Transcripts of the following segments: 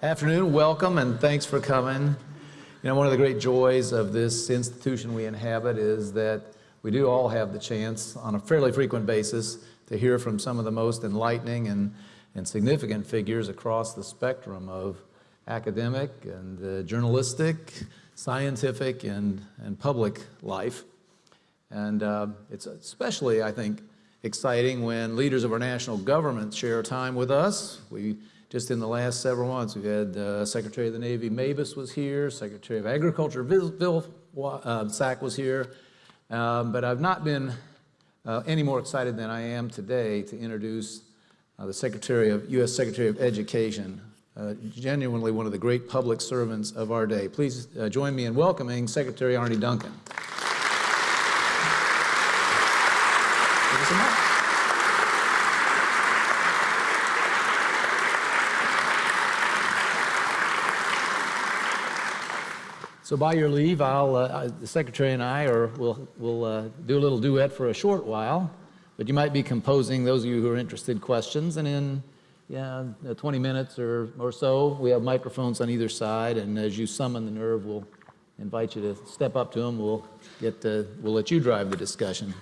Afternoon, welcome, and thanks for coming. You know, one of the great joys of this institution we inhabit is that we do all have the chance on a fairly frequent basis to hear from some of the most enlightening and, and significant figures across the spectrum of academic and uh, journalistic, scientific, and, and public life. And uh, it's especially, I think, exciting when leaders of our national government share time with us. We just in the last several months, we've had uh, Secretary of the Navy Mabus was here, Secretary of Agriculture Bill uh, Sack was here, um, but I've not been uh, any more excited than I am today to introduce uh, the Secretary of, U.S. Secretary of Education, uh, genuinely one of the great public servants of our day. Please uh, join me in welcoming Secretary Arne Duncan. So by your leave, I'll, uh, the secretary and I are, will will uh, do a little duet for a short while, but you might be composing, those of you who are interested, questions, and in yeah, uh, 20 minutes or, or so, we have microphones on either side, and as you summon the nerve, we'll invite you to step up to them. We'll, get, uh, we'll let you drive the discussion.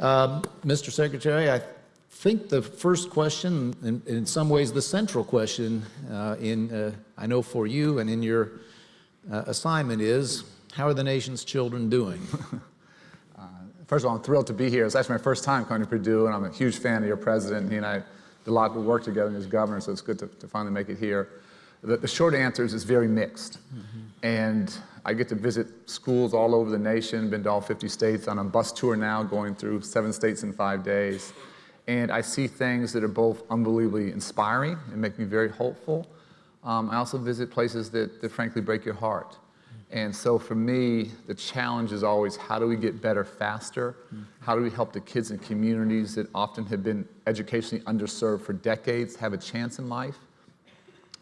Um, Mr. Secretary, I think the first question, in, in some ways the central question, uh, in, I know for you and in your uh, assignment is, how are the nation's children doing? uh, first of all, I'm thrilled to be here. It's actually my first time coming to Purdue, and I'm a huge fan of your president. He and I did a lot of work together as governor, so it's good to, to finally make it here. The, the, short answer is it's very mixed. Mm -hmm. And I get to visit schools all over the nation, been to all 50 states, on a bus tour now, going through seven states in five days. And I see things that are both unbelievably inspiring and make me very hopeful, um, I also visit places that, that frankly break your heart. And so for me, the challenge is always how do we get better faster? How do we help the kids in communities that often have been educationally underserved for decades have a chance in life?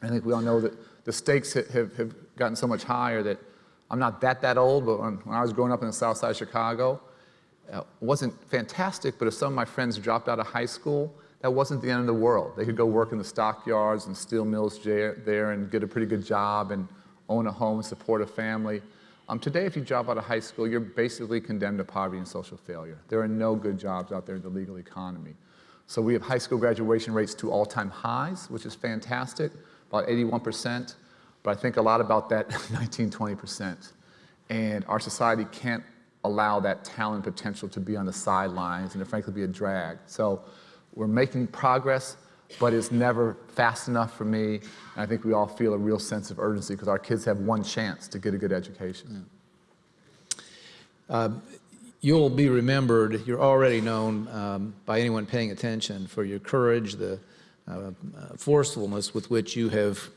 I think we all know that the stakes have, have gotten so much higher that I'm not that, that old, but when, when I was growing up in the south side of Chicago, uh, wasn't fantastic, but if some of my friends dropped out of high school, that wasn't the end of the world. They could go work in the stockyards and steel mills there and get a pretty good job and own a home and support a family. Um, today, if you drop out of high school, you're basically condemned to poverty and social failure. There are no good jobs out there in the legal economy. So we have high school graduation rates to all-time highs, which is fantastic, about 81%, but I think a lot about that 19, 20%. And our society can't allow that talent potential to be on the sidelines and to frankly be a drag. So we're making progress, but it's never fast enough for me. And I think we all feel a real sense of urgency because our kids have one chance to get a good education. Yeah. Um, you'll be remembered, you're already known um, by anyone paying attention for your courage, the uh, uh, forcefulness with which you have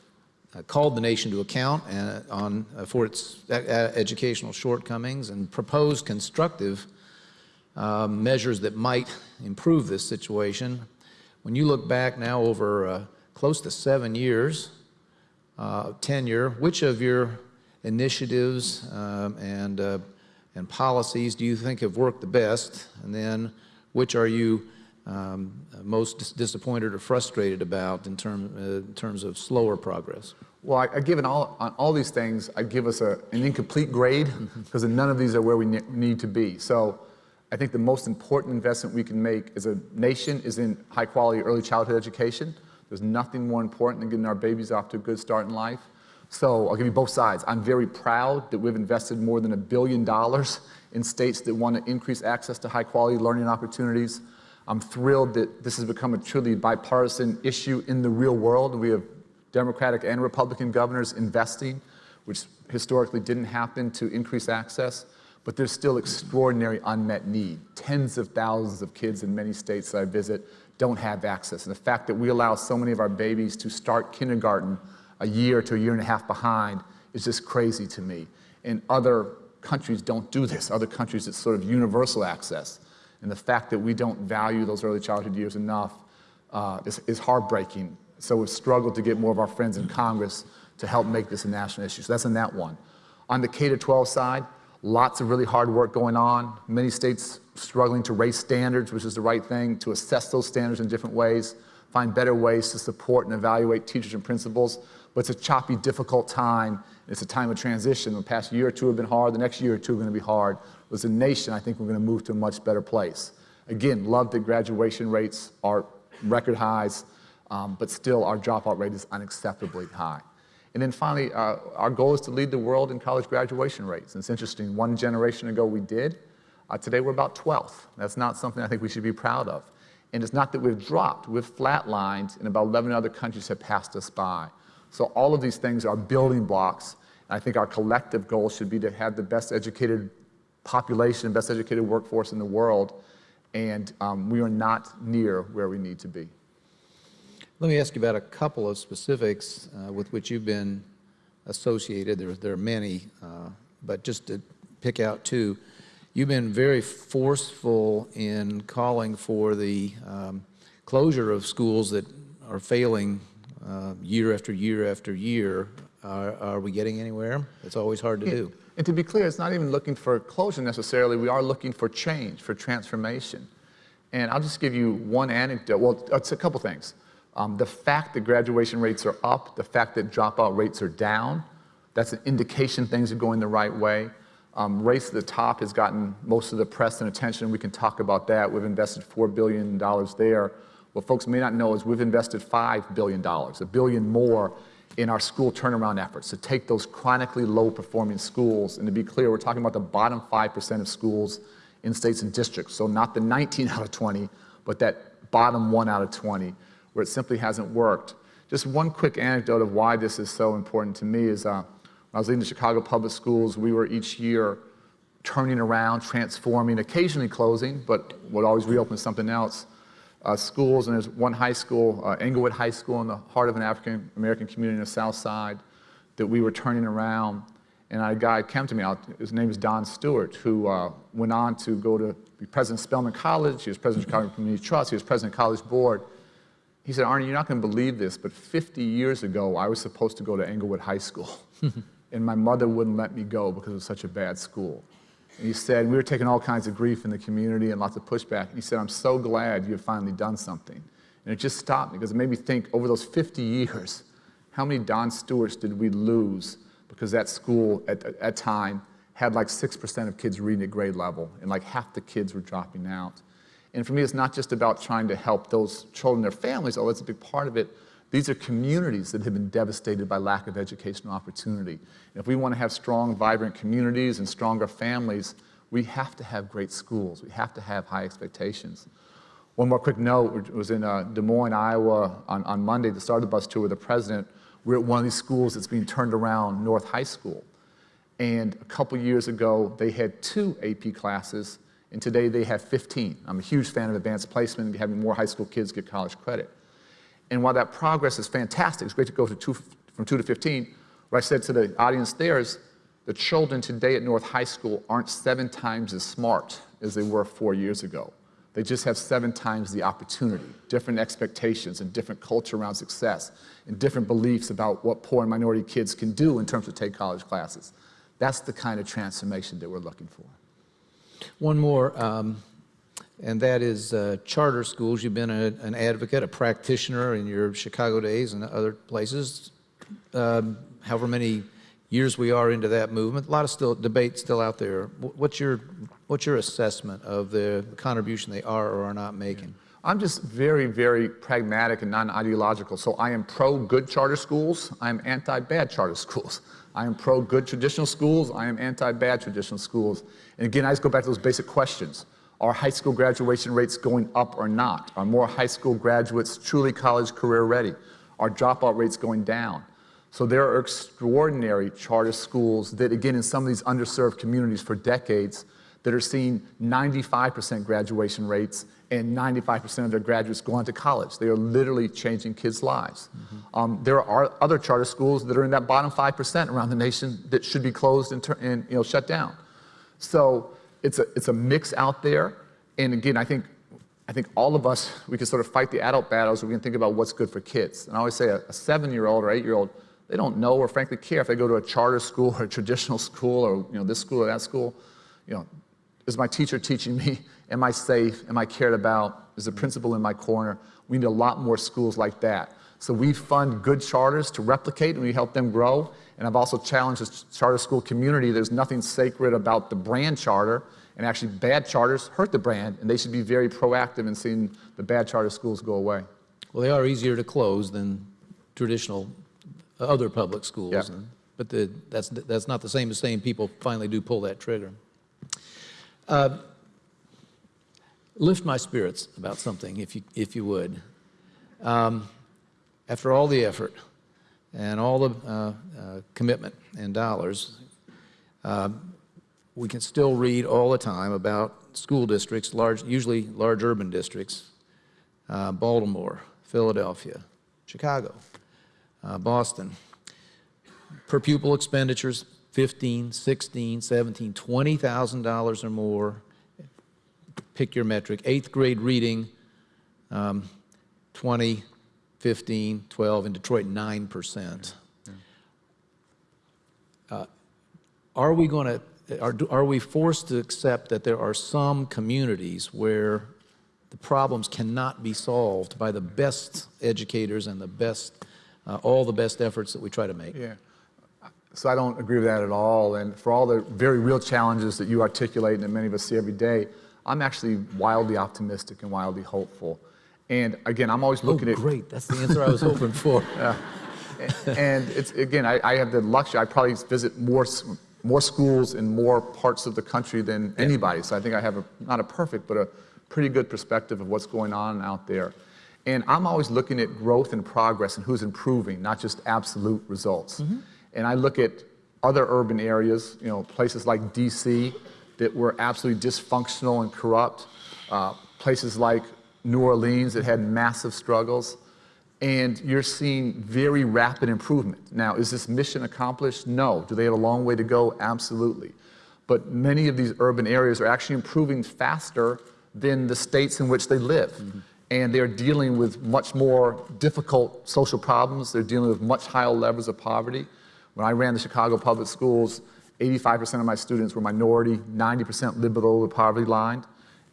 uh, called the nation to account uh, on, uh, for its educational shortcomings and proposed constructive um, measures that might improve this situation. When you look back now over uh, close to seven years uh, tenure, which of your initiatives um, and, uh, and policies do you think have worked the best? And then which are you um, most dis disappointed or frustrated about in, term, uh, in terms of slower progress? Well, I, I give all, on all these things, I give us a, an incomplete grade because none of these are where we ne need to be. So I think the most important investment we can make as a nation is in high quality early childhood education. There's nothing more important than getting our babies off to a good start in life. So I'll give you both sides. I'm very proud that we've invested more than a billion dollars in states that want to increase access to high quality learning opportunities. I'm thrilled that this has become a truly bipartisan issue in the real world. We have Democratic and Republican governors investing, which historically didn't happen to increase access but there's still extraordinary unmet need. Tens of thousands of kids in many states that I visit don't have access. And the fact that we allow so many of our babies to start kindergarten a year to a year and a half behind is just crazy to me. And other countries don't do this. Other countries, it's sort of universal access. And the fact that we don't value those early childhood years enough uh, is, is heartbreaking. So we've struggled to get more of our friends in Congress to help make this a national issue. So that's on that one. On the K-12 side, Lots of really hard work going on. Many states struggling to raise standards, which is the right thing, to assess those standards in different ways, find better ways to support and evaluate teachers and principals. but it's a choppy, difficult time. It's a time of transition. The past year or two have been hard. The next year or two are going to be hard. As a nation, I think we're going to move to a much better place. Again, love that graduation rates are record highs, um, but still our dropout rate is unacceptably high. And then finally, uh, our goal is to lead the world in college graduation rates. And it's interesting, one generation ago we did. Uh, today we're about 12th. That's not something I think we should be proud of. And it's not that we've dropped, we've flatlined, and about 11 other countries have passed us by. So all of these things are building blocks. And I think our collective goal should be to have the best educated population, best educated workforce in the world. And um, we are not near where we need to be. Let me ask you about a couple of specifics uh, with which you've been associated. There, there are many, uh, but just to pick out two. You've been very forceful in calling for the um, closure of schools that are failing uh, year after year after year. Are, are, we getting anywhere? It's always hard to yeah. do. And to be clear, it's not even looking for closure necessarily. We are looking for change, for transformation. And I'll just give you one anecdote. Well, it's a couple things. Um, the fact that graduation rates are up, the fact that dropout rates are down, that's an indication things are going the right way. Um, Race to the Top has gotten most of the press and attention. We can talk about that. We've invested $4 billion there. What folks may not know is we've invested $5 billion, a billion more in our school turnaround efforts to take those chronically low performing schools. And to be clear, we're talking about the bottom 5% of schools in states and districts. So not the 19 out of 20, but that bottom one out of 20 where it simply hasn't worked. Just one quick anecdote of why this is so important to me is uh, when I was leading the Chicago Public Schools, we were each year turning around, transforming, occasionally closing, but would always reopen something else. Uh, schools, and there's one high school, uh, Englewood High School, in the heart of an African American community in the South Side, that we were turning around. And a guy came to me, his name is Don Stewart, who uh, went on to go to be president of Spelman College, he was president of Chicago Community Trust, he was president of College Board. He said, Arne, you're not going to believe this, but 50 years ago, I was supposed to go to Englewood High School. and my mother wouldn't let me go because it was such a bad school. And he said, we were taking all kinds of grief in the community and lots of pushback. And he said, I'm so glad you have finally done something. And it just stopped me because it made me think over those 50 years, how many Don Stewarts did we lose because that school at that time had like 6% of kids reading at grade level and like half the kids were dropping out. And for me, it's not just about trying to help those children their families, although it's a big part of it, these are communities that have been devastated by lack of educational opportunity. And if we want to have strong, vibrant communities and stronger families, we have to have great schools. We have to have high expectations. One more quick note, was in uh, Des Moines, Iowa on, on Monday, the start of the bus tour with the president. We're at one of these schools that's being turned around, North High School. And a couple years ago, they had two AP classes, and today they have 15. I'm a huge fan of advanced placement and having more high school kids get college credit. And while that progress is fantastic, it's great to go to two, from 2 to 15, what I said to the audience there is the children today at North High School aren't seven times as smart as they were four years ago. They just have seven times the opportunity, different expectations and different culture around success and different beliefs about what poor and minority kids can do in terms of take college classes. That's the kind of transformation that we're looking for. One more. Um and that is uh, charter schools. You've been a, an advocate, a practitioner in your Chicago days and other places. Um, however many years we are into that movement, a lot of still debate still out there. What's your what's your assessment of the contribution they are or are not making? I'm just very, very pragmatic and non-ideological. So I am pro good charter schools. I am anti-bad charter schools. I am pro good traditional schools. I am anti-bad traditional schools. And again, I just go back to those basic questions. Are high school graduation rates going up or not? Are more high school graduates truly college career ready? Are dropout rates going down? So there are extraordinary charter schools that, again, in some of these underserved communities for decades, that are seeing 95% graduation rates and 95% of their graduates go on to college. They are literally changing kids' lives. Mm -hmm. um, there are other charter schools that are in that bottom 5% around the nation that should be closed and, and you know, shut down. So it's a, it's a mix out there. And again, I think, I think all of us, we can sort of fight the adult battles. We can think about what's good for kids. And I always say a, a seven-year-old or eight-year-old, they don't know or frankly care if they go to a charter school or a traditional school or you know, this school or that school. You know, is my teacher teaching me? Am I safe? Am I cared about? Is the principal in my corner? We need a lot more schools like that. So we fund good charters to replicate and we help them grow. And I've also challenged the charter school community. There's nothing sacred about the brand charter. And actually, bad charters hurt the brand, and they should be very proactive in seeing the bad charter schools go away. Well, they are easier to close than traditional uh, other public schools. Yeah. and- But the, that's, that's not the same as saying people finally do pull that trigger. Uh, Lift my spirits about something, if you, if you would. Um, After all the effort and all the uh, uh, commitment and dollars, um, we can still read all the time about school districts, large, usually large urban districts, uh, Baltimore, Philadelphia, Chicago, uh, Boston. Per pupil expenditures, 15, 16, 17, $20,000 or more. Pick your metric. Eighth grade reading, um, 20, 15, 12, in Detroit, 9%. Uh, Are we going to, are, are we forced to accept that there are some communities where the problems cannot be solved by the best educators and the best, uh, all the best efforts that we try to make? Yeah. So I don't agree with that at all. And for all the very real challenges that you articulate and that many of us see every day, I'm actually wildly optimistic and wildly hopeful. And again, I'm always Oh, looking at great, that's the answer I was hoping for. and it's again, I, I have the luxury. I probably visit more more schools in more parts of the country than anybody. So I think I have a not a perfect, but a pretty good perspective of what's going on out there. And I'm always looking at growth and progress and who's improving, not just absolute results. Mm-hmm. And I look at other urban areas, you know, places like D.C. that were absolutely dysfunctional and corrupt, uh, places like New Orleans that had massive struggles and you're seeing very rapid improvement. Now, is this mission accomplished? No. Do they have a long way to go? Absolutely. But many of these urban areas are actually improving faster than the states in which they live. And they're dealing with much more difficult social problems. They're dealing with much higher levels of poverty. When I ran the Chicago public schools, 85% of my students were minority, 90% lived below the poverty line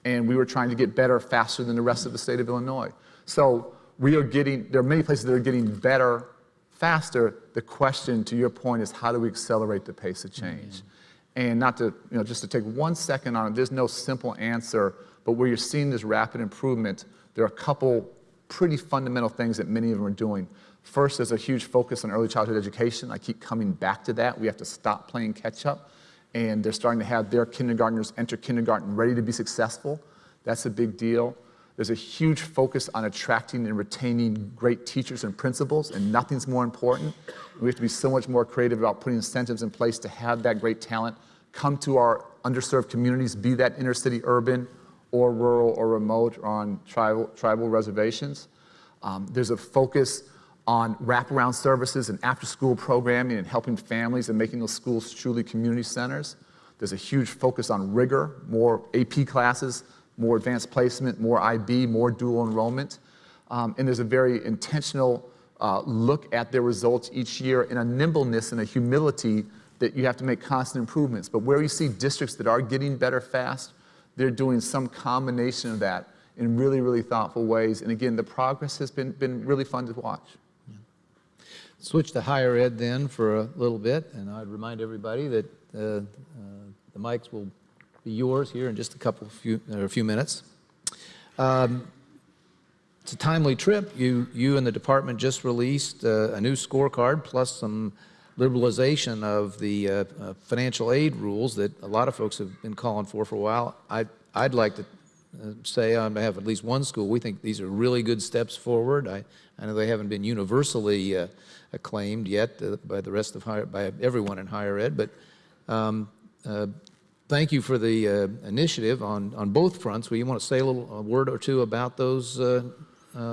and we were trying to get better faster than the rest of the state of Illinois. So we are getting, there are many places that are getting better faster. The question, to your point, is how do we accelerate the pace of change? Mm-hmm. And not to, you know, just to take one second on it, there's no simple answer, but where you're seeing this rapid improvement, there are a couple pretty fundamental things that many of them are doing. First, there's a huge focus on early childhood education. I keep coming back to that. We have to stop playing catch up and they're starting to have their kindergartners enter kindergarten ready to be successful. That's a big deal. There's a huge focus on attracting and retaining great teachers and principals, and nothing's more important. We have to be so much more creative about putting incentives in place to have that great talent come to our underserved communities, be that inner city urban or rural or remote or on tribal, tribal reservations. Um, there's a focus on wraparound services and after-school programming and helping families and making those schools truly community centers. There's a huge focus on rigor, more AP classes, more advanced placement, more IB, more dual enrollment. Um, and there's a very intentional uh, look at their results each year in a nimbleness and a humility that you have to make constant improvements. But where you see districts that are getting better fast, they're doing some combination of that in really, really thoughtful ways. And again, the progress has been, been really fun to watch. Switch to higher ed then for a little bit, and I'd remind everybody that uh, uh, the mics will be yours here in just a couple, few, or a few minutes. Um, It's a timely trip. You, you and the department just released uh, a new scorecard plus some liberalization of the uh, uh, financial aid rules that a lot of folks have been calling for for a while. I, I'd like to uh, say on behalf of at least one school, we think these are really good steps forward. I, I know they haven't been universally uh, acclaimed yet uh, by the rest of higher, by everyone in higher ed, but um, uh, thank you for the uh, initiative on, on both fronts. Will you want to say a little a word or two about those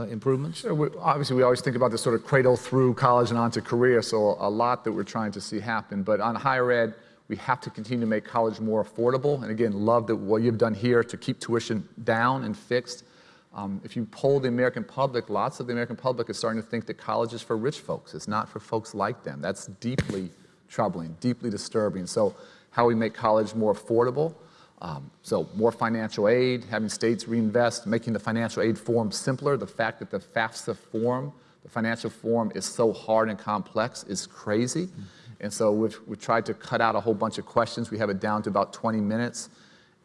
improvements? Sure, we, obviously, we always think about this sort of cradle through college and onto career, so a lot that we're trying to see happen. But on higher ed, we have to continue to make college more affordable. And again, love that what you've done here to keep tuition down and fixed. Um, if you poll the American public, lots of the American public is starting to think that college is for rich folks. It's not for folks like them. That's deeply troubling, deeply disturbing. So how we make college more affordable, um, so more financial aid, having states reinvest, making the financial aid form simpler. The fact that the FAFSA form The financial form is so hard and complex, is crazy. And so we've, we've tried to cut out a whole bunch of questions. We have it down to about 20 minutes.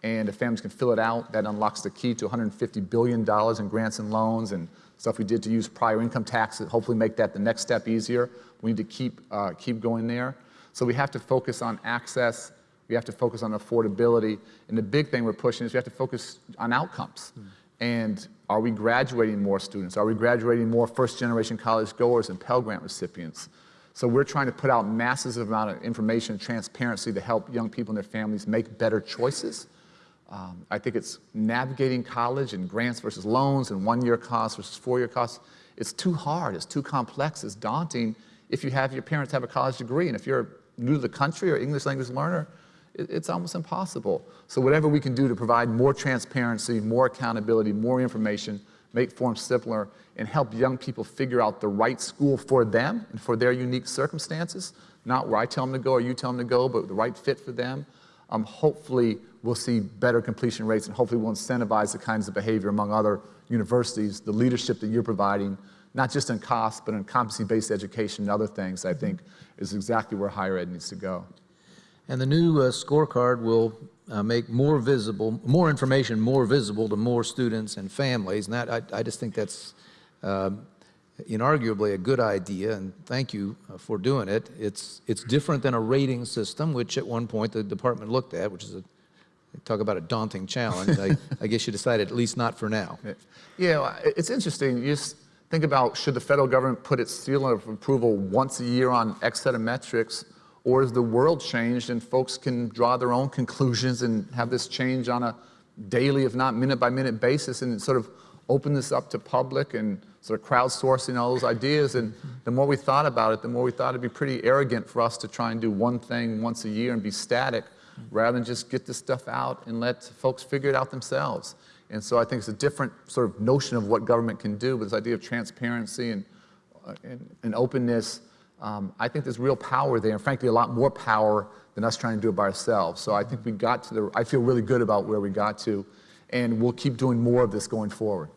And if families can fill it out, that unlocks the key to $150 billion in grants and loans and stuff we did to use prior income tax to hopefully make that the next step easier. We need to keep, uh, keep going there. So we have to focus on access. We have to focus on affordability. And the big thing we're pushing is we have to focus on outcomes. And are we graduating more students? Are we graduating more first generation college goers and Pell Grant recipients? So we're trying to put out massive amount of information and transparency to help young people and their families make better choices. Um, I think it's navigating college and grants versus loans and one-year costs versus four-year costs. It's too hard, it's too complex, it's daunting if you have your parents have a college degree. And if you're new to the country or English language learner, it, it's almost impossible. So whatever we can do to provide more transparency, more accountability, more information, make forms simpler, and help young people figure out the right school for them and for their unique circumstances, not where I tell them to go or you tell them to go, but the right fit for them, um, hopefully we'll see better completion rates and hopefully we'll incentivize the kinds of behavior among other universities, the leadership that you're providing, not just in cost, but in competency-based education and other things, I think is exactly where higher ed needs to go. And the new uh, scorecard will uh, make more visible, more information more visible to more students and families. And that, I, I just think that's um, inarguably a good idea, and thank you uh, for doing it. It's, it's different than a rating system, which at one point the department looked at, which is a, talk about a daunting challenge. I, I guess you decided at least not for now. Yeah, it's interesting. You just think about should the federal government put its seal of approval once a year on X set of metrics, or has the world changed and folks can draw their own conclusions and have this change on a daily, if not minute by minute basis, and sort of open this up to public and sort of crowdsourcing all those ideas. And the more we thought about it, the more we thought it'd be pretty arrogant for us to try and do one thing once a year and be static, rather than just get this stuff out and let folks figure it out themselves. And so I think it's a different sort of notion of what government can do, but this idea of transparency and, uh, and, and, openness, um, I think there's real power there, and frankly, a lot more power than us trying to do it by ourselves. So I think we got to the, I feel really good about where we got to, and we'll keep doing more of this going forward.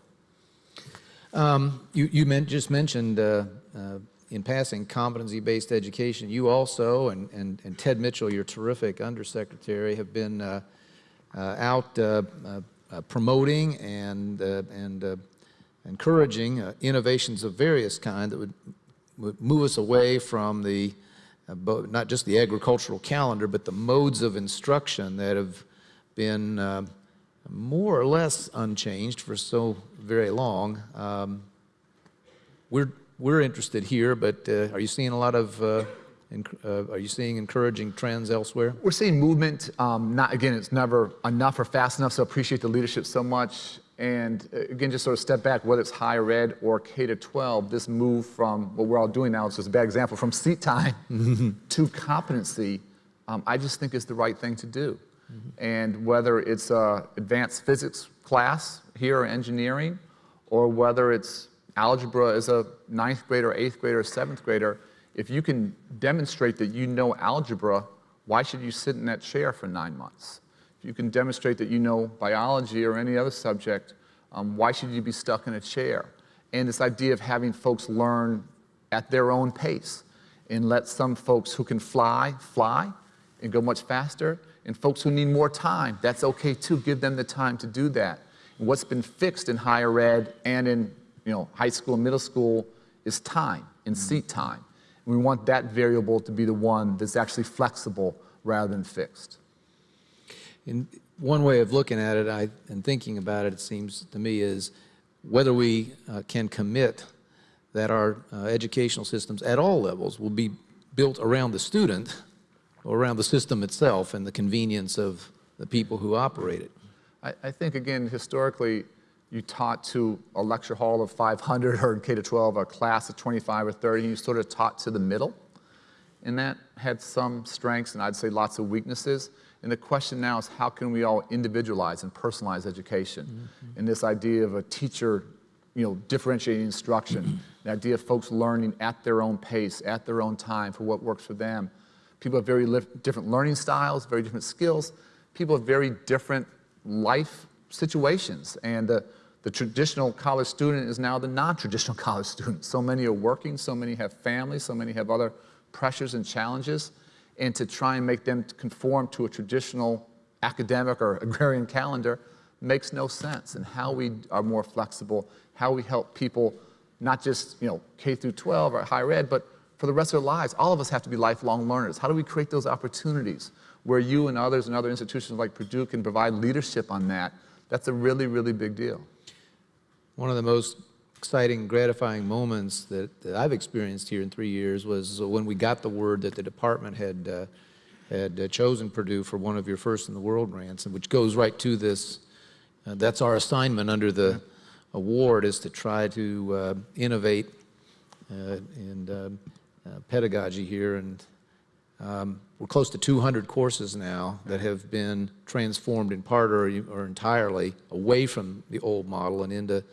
Um, you you meant, just mentioned uh, uh, in passing competency-based education. You also, and, and, and Ted Mitchell, your terrific undersecretary, have been uh, uh out uh, uh, promoting and, and encouraging innovations of various kind that would, would move us away from the, not just the agricultural calendar, but the modes of instruction that have been more or less unchanged for so very long. Um, we're, we're interested here, but uh, are you seeing a lot of, uh, uh, are you seeing encouraging trends elsewhere? We're seeing movement. Um, not Again, it's never enough or fast enough, so appreciate the leadership so much. And uh, again, just sort of step back, whether it's higher ed or K to 12, this move from what we're all doing now is just a bad example, from seat time to competency, um, I just think is the right thing to do. Mm -hmm. And whether it's a advanced physics class here or engineering, or whether it's algebra as a ninth grader, eighth grader, seventh grader, if you can demonstrate that you know algebra, why should you sit in that chair for nine months? If you can demonstrate that you know biology or any other subject, um, why should you be stuck in a chair? And this idea of having folks learn at their own pace and let some folks who can fly, fly and go much faster, and folks who need more time, that's okay too. Give them the time to do that. And what's been fixed in higher ed and in you know, high school and middle school is time and mm-hmm. seat time. And we want that variable to be the one that's actually flexible rather than fixed. In one way of looking at it I, and thinking about it, it seems to me, is whether we uh, can commit that our uh, educational systems at all levels will be built around the student or around the system itself and the convenience of the people who operate it. I, I think, again, historically, you taught to a lecture hall of 500 or in K-12 a class of 25 or 30, and you sort of taught to the middle. And that had some strengths and I'd say lots of weaknesses. And the question now is how can we all individualize and personalize education? Mm -hmm. And this idea of a teacher, you know, differentiating instruction, the idea of folks learning at their own pace, at their own time for what works for them. People have very different learning styles, very different skills. People have very different life situations. And the, the traditional college student is now the non-traditional college student. So many are working, so many have families, so many have other pressures and challenges. And to try and make them conform to a traditional academic or agrarian calendar makes no sense. And how we are more flexible, how we help people, not just you know K through 12 or higher ed, but for the rest of their lives. All of us have to be lifelong learners. How do we create those opportunities where you and others and other institutions like Purdue can provide leadership on that? That's a really, really big deal. One of the most exciting, gratifying moments that, that I've experienced here in three years was when we got the word that the department had, uh, had uh, chosen Purdue for one of your first in the world grants, and which goes right to this. Uh, that's our assignment under the award is to try to uh, innovate uh, and uh, pedagogy here. And um, we're close to 200 courses now that have been transformed in part or, or entirely away from the old model and into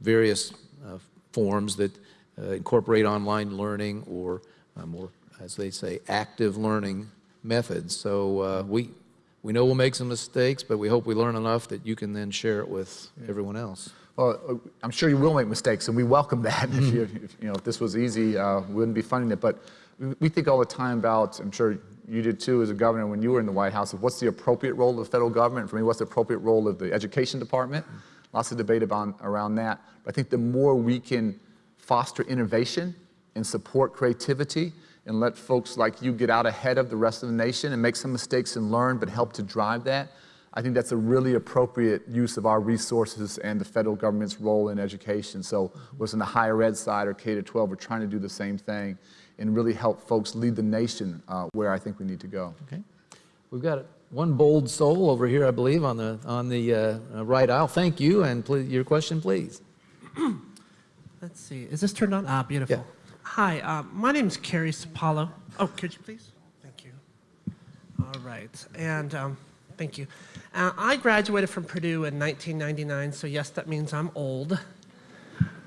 various uh, forms that uh, incorporate online learning or uh, more, as they say, active learning methods. So uh, we, we know we'll make some mistakes, but we hope we learn enough that you can then share it with everyone else. Well, I'm sure you will make mistakes, and we welcome that. if, you, if, you know, if this was easy, uh, we wouldn't be funding it. But we think all the time about, I'm sure you did too as a governor when you were in the White House, of what's the appropriate role of the federal government? For me, what's the appropriate role of the education department? Lots of debate about, around that. But I think the more we can foster innovation and support creativity and let folks like you get out ahead of the rest of the nation and make some mistakes and learn, but help to drive that, I think that's a really appropriate use of our resources and the federal government's role in education. So whether in the higher ed side or K to 12, we're trying to do the same thing and really help folks lead the nation uh, where I think we need to go. Okay. We've got one bold soul over here, I believe, on the, on the uh, right aisle. Thank you, and please, your question, please. Let's see, is this turned on? Ah, beautiful. Yeah. Hi, uh, my name is Cary Supalo. Oh, could you please? Thank you. All right, and um, thank you. Uh, I graduated from Purdue in 1999, so yes, that means I'm old.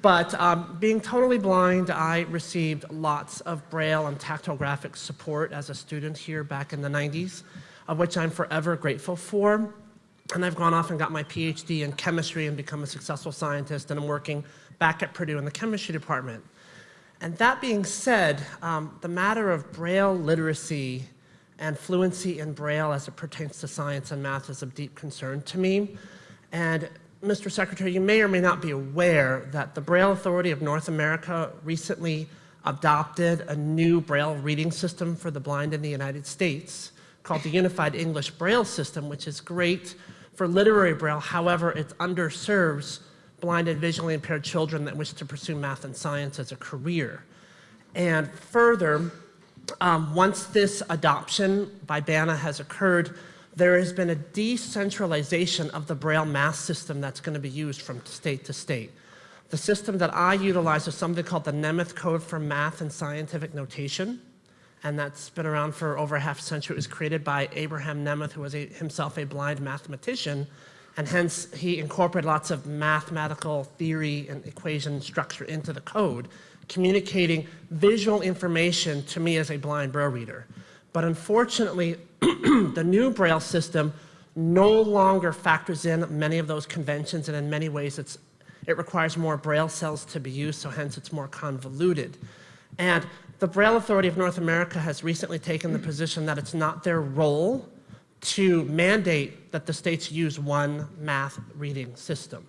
But um, being totally blind, I received lots of Braille and tactile graphics support as a student here back in the 90s, of which I'm forever grateful for. And I've gone off and got my PhD in chemistry and become a successful scientist, and I'm working back at Purdue in the chemistry department. And that being said, um, the matter of Braille literacy and fluency in Braille as it pertains to science and math is of deep concern to me. And Mr. Secretary, you may or may not be aware that the Braille Authority of North America recently adopted a new Braille reading system for the blind in the United States called the Unified English Braille System, which is great for literary Braille. However, it underserves blind and visually impaired children that wish to pursue math and science as a career. And further, um, once this adoption by BANA has occurred, there has been a decentralization of the Braille math system that's going to be used from state to state. The system that I utilize is something called the Nemeth Code for Math and Scientific Notation, and that's been around for over a half century. It was created by Abraham Nemeth, who was a, himself a blind mathematician, and hence he incorporated lots of mathematical theory and equation structure into the code, communicating visual information to me as a blind Braille reader. But unfortunately, the new Braille system no longer factors in many of those conventions, and in many ways it's, it requires more Braille cells to be used, so hence it's more convoluted. And the Braille Authority of North America has recently taken the position that it's not their role to mandate that the states use one math reading system.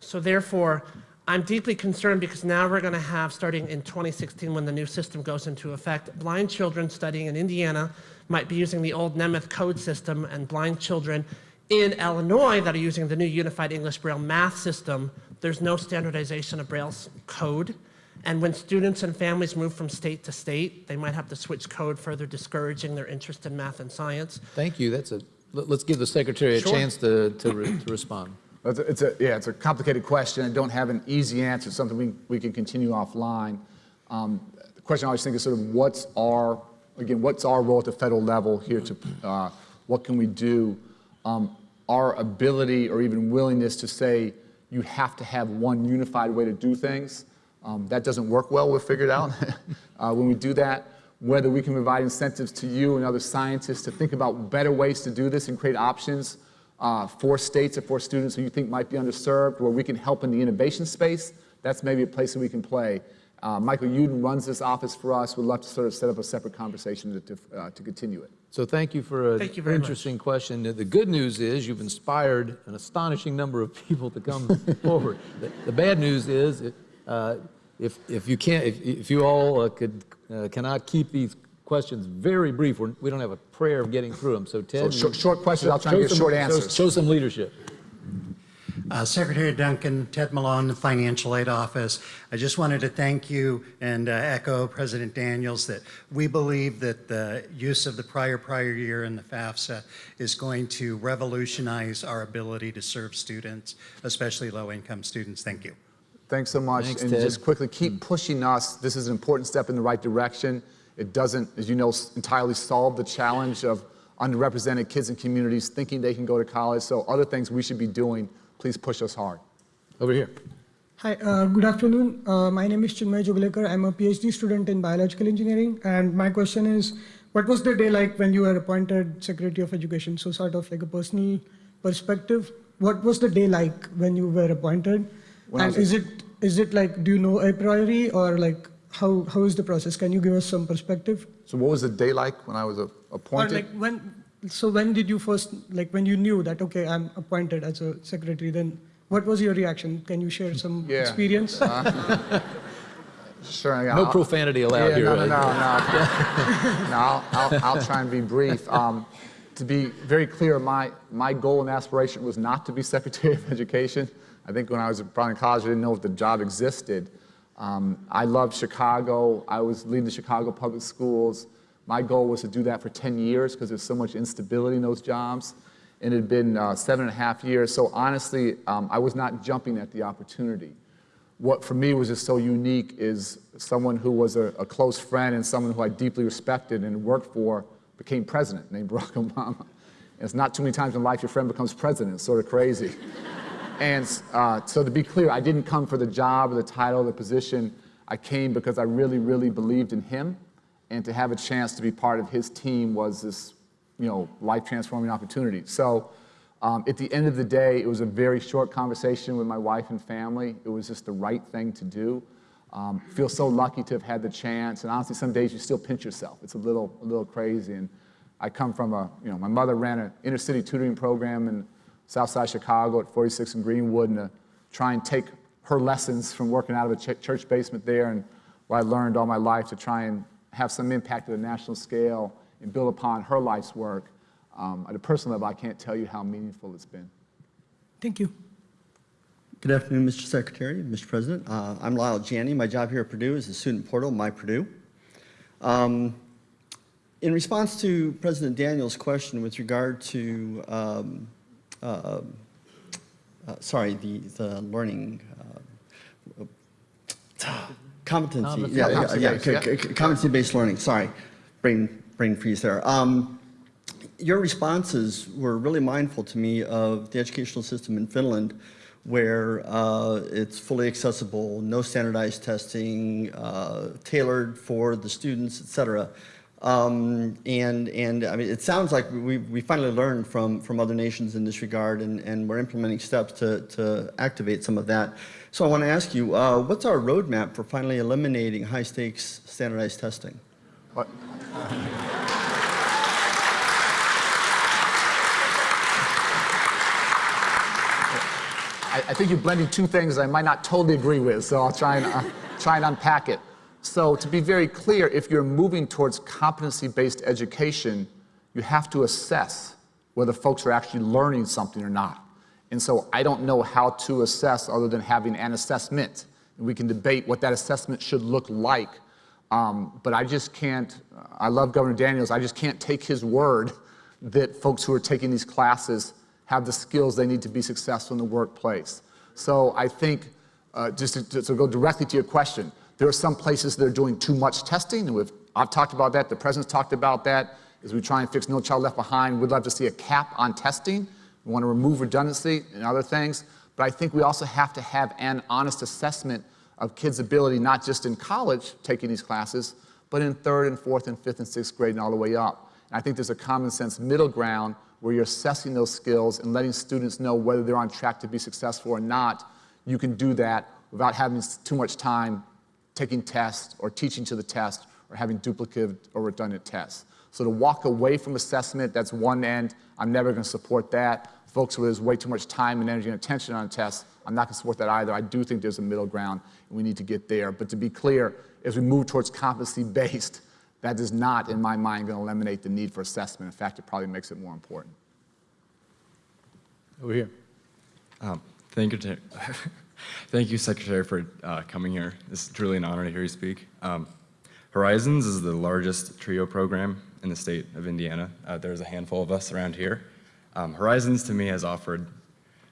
So therefore, I'm deeply concerned because now we're going to have, starting in 2016 when the new system goes into effect, blind children studying in Indiana might be using the old Nemeth code system and blind children in Illinois that are using the new Unified English Braille math system, there's no standardization of Braille's code. And when students and families move from state to state, they might have to switch code, further discouraging their interest in math and science. Thank you. That's a, let- let's give the secretary a Sure. chance to, to, re- to respond. It's a, it's a, yeah, it's a complicated question. I don't have an easy answer, It's something we, we can continue offline. Um, the question I always think is sort of what's our, again, what's our role at the federal level here to, uh, what can we do? Um, our ability or even willingness to say you have to have one unified way to do things, um, that doesn't work well, we've figured out. uh, when we do that, whether we can provide incentives to you and other scientists to think about better ways to do this and create options uh, for states or for students who you think might be underserved, where we can help in the innovation space, that's maybe a place that we can play. Uh, Michael Yudin runs this office for us. We'd love to sort of set up a separate conversation to, to, uh, to continue it. So thank you for an Thank you very much. interesting question. The good news is you've inspired an astonishing number of people to come forward. The, the bad news is uh, if, if you can't, if, if you all uh, could, uh, cannot keep these questions very brief, we're, we don't have a prayer of getting through them. So Ted, So short- you- short questions, I'll try to show give some- short show- answers. Show some leadership. Uh, Secretary Duncan, Ted Malone, the Financial Aid Office. I just wanted to thank you and uh, echo President Daniels that we believe that the use of the prior prior year in the FAFSA is going to revolutionize our ability to serve students, especially low-income students. Thank you. Thanks so much. Thanks, and Ted. just quickly, keep pushing us. This is an important step in the right direction. It doesn't, as you know, entirely solve the challenge of underrepresented kids and communities thinking they can go to college. So other things we should be doing, please push us hard. Over here. Hi, uh, good afternoon. Uh, my name is Chinmay Joglekar. I'm a PhD student in biological engineering, and my question is, what was the day like when you were appointed Secretary of Education? So, sort of like a personal perspective, what was the day like when you were appointed? When and is it is it like do you know a priori or like how how is the process? Can you give us some perspective? So what was the day like when I was uh, Or appointed? like when? So when did you first like when you knew that okay I'm appointed as a secretary? Then what was your reaction? Can you share some Yeah. experience? sure. yeah, No I'll- profanity allowed yeah, here. No, no, right? no, no. no I'll, I'll, I'll try and be brief. Um, to be very clear, my, my goal and aspiration was not to be Secretary of Education. I think when I was probably in college, I didn't know if the job existed. Um, I loved Chicago. I was leading the Chicago public schools. My goal was to do that for 10 years because there's so much instability in those jobs. And it had been uh, seven and a half years. So honestly, um, I was not jumping at the opportunity what for me was just so unique is someone who was a, a close friend and someone who I deeply respected and worked for became president, named Barack Obama. And it's not too many times in life your friend becomes president. It's sort of crazy. And uh, so to be clear, I didn't come for the job or the title or the position. I came because I really, really believed in him. And to have a chance to be part of his team was this, you know, life-transforming opportunity. So um, at the end of the day, it was a very short conversation with my wife and family. It was just the right thing to do. Um, feel so lucky to have had the chance. And honestly, some days you still pinch yourself. It's a little, a little crazy. And I come from a, you know, my mother ran an inner city tutoring program in Southside Chicago at 46 and Greenwood, and to try and take her lessons from working out of a ch- church basement there and what I learned all my life to try and have some impact at a national scale and build upon her life's work. Um, at a personal level, I can't tell you how meaningful it's been. Thank you. Good afternoon, Mr. Secretary, Mr. President. Uh, I'm Lyle Janney. My job here at Purdue is the student portal, My Purdue. Um, in response to President Daniels' question with regard to, um, uh, uh, sorry, the, the learning uh, competency, Competency. yeah, yeah, yeah, Competency-based, yeah. c- c- competency-based learning. Sorry, brain brain freeze there. Um, your responses were really mindful to me of the educational system in Finland, where uh, it's fully accessible, no standardized testing, uh, tailored for the students, et cetera. Um, and, and I mean, it sounds like we, we finally learned from, from other nations in this regard, and, and we're implementing steps to, to activate some of that. So I want to ask you, uh, what's our roadmap for finally eliminating high-stakes standardized testing? What? I, I think you're blending two things I might not totally agree with, so I'll try and, uh, try and unpack it. So, to be very clear, if you're moving towards competency based education, you have to assess whether folks are actually learning something or not. And so, I don't know how to assess other than having an assessment. We can debate what that assessment should look like. Um, but I just can't, I love Governor Daniels, I just can't take his word that folks who are taking these classes have the skills they need to be successful in the workplace. So I think, uh, just to, to go directly to your question, there are some places that are doing too much testing, and we've, I've talked about that, the President's talked about that, as we try and fix No Child Left Behind. We'd love to see a cap on testing. We want to remove redundancy and other things, but I think we also have to have an honest assessment of kids' ability, not just in college taking these classes, but in third and fourth and fifth and sixth grade and all the way up. And I think there's a common sense middle ground where you're assessing those skills and letting students know whether they're on track to be successful or not, you can do that without having too much time taking tests or teaching to the test or having duplicate or redundant tests. So to walk away from assessment, that's one end. I'm never going to support that. Folks where there's way too much time and energy and attention on tests, I'm not going to support that either. I do think there's a middle ground, and we need to get there. But to be clear, as we move towards competency-based, that is not, in my mind, going to eliminate the need for assessment. In fact, it probably makes it more important. Over here. Um, thank you, Ter- thank you, Secretary, for uh, coming here. It's truly an honor to hear you speak. Um, Horizons is the largest TRIO program in the state of Indiana. Uh, there's a handful of us around here. Um, Horizons, to me, has offered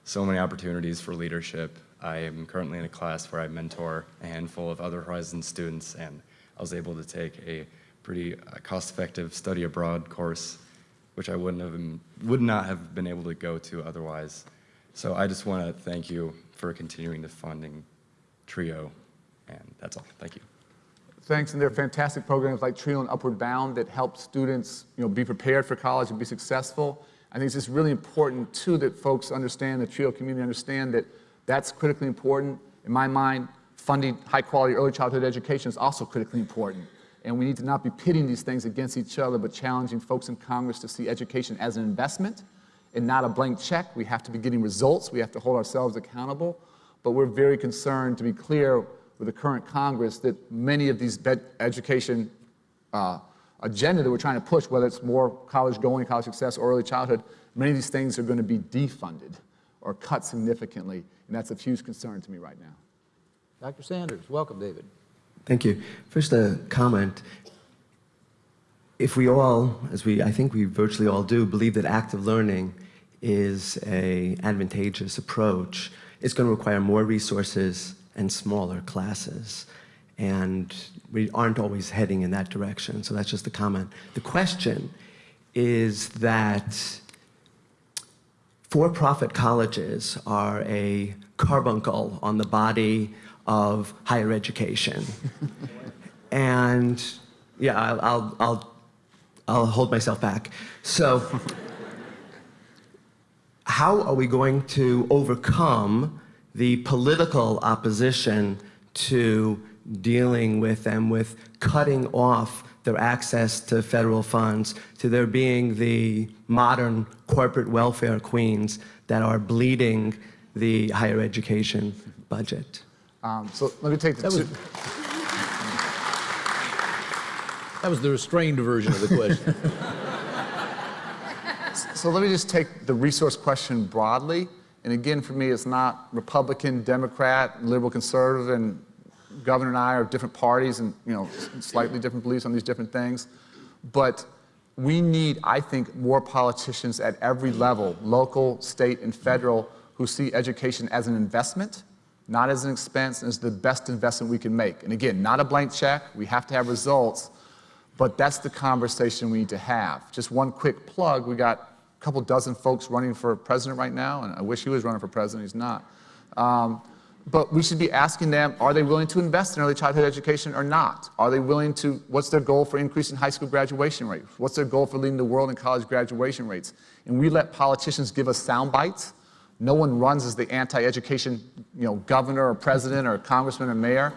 so many opportunities for leadership. I am currently in a class where I mentor a handful of other Horizons students, and I was able to take a pretty uh, cost-effective study abroad course which I wouldn't have been, would not have been able to go to otherwise. So I just want to thank you for continuing the funding TRIO, and that's all. Thank you. Thanks, and there are fantastic programs like TRIO and Upward Bound that help students you know, be prepared for college and be successful. I think it's just really important, too, that folks understand, the TRIO community understand that that's critically important. In my mind, funding high-quality early childhood education is also critically important. And we need to not be pitting these things against each other, but challenging folks in Congress to see education as an investment and not a blank check. We have to be getting results. We have to hold ourselves accountable. But we're very concerned, to be clear, with the current Congress, that many of these education uh, agenda that we're trying to push, whether it's more college going, college success, or early childhood, many of these things are going to be defunded or cut significantly. And that's a huge concern to me right now. Dr. Sanders, welcome, David. Thank you. First, a comment. If we all, as we, I think we virtually all do, believe that active learning is a advantageous approach, it's going to require more resources and smaller classes. And we aren't always heading in that direction, so that's just a comment. The question is that for-profit colleges are a carbuncle on the body of higher education. and yeah, I'll, I'll, I'll, I'll hold myself back. So how are we going to overcome the political opposition to dealing with them with cutting off their access to federal funds, to there being the modern corporate welfare queens that are bleeding the higher education budget? Um, so let me take the That two. was, that was the restrained version of the question. So let me just take the resource question broadly. And again, for me, it's not Republican, Democrat, liberal, conservative, and governor and I are different parties and you know slightly different beliefs on these different things. But we need, I think, more politicians at every level, local, state, and federal, who see education as an investment, not as an expense, and as the best investment we can make. And again, not a blank check. We have to have results. But that's the conversation we need to have. Just one quick plug. We got couple dozen folks running for president right now, and I wish he was running for president. He's not. Um, but we should be asking them, are they willing to invest in early childhood education or not? Are they willing to, what's their goal for increasing high school graduation rates? What's their goal for leading the world in college graduation rates? And we let politicians give us sound bites. No one runs as the anti-education you know, governor or president or congressman or mayor.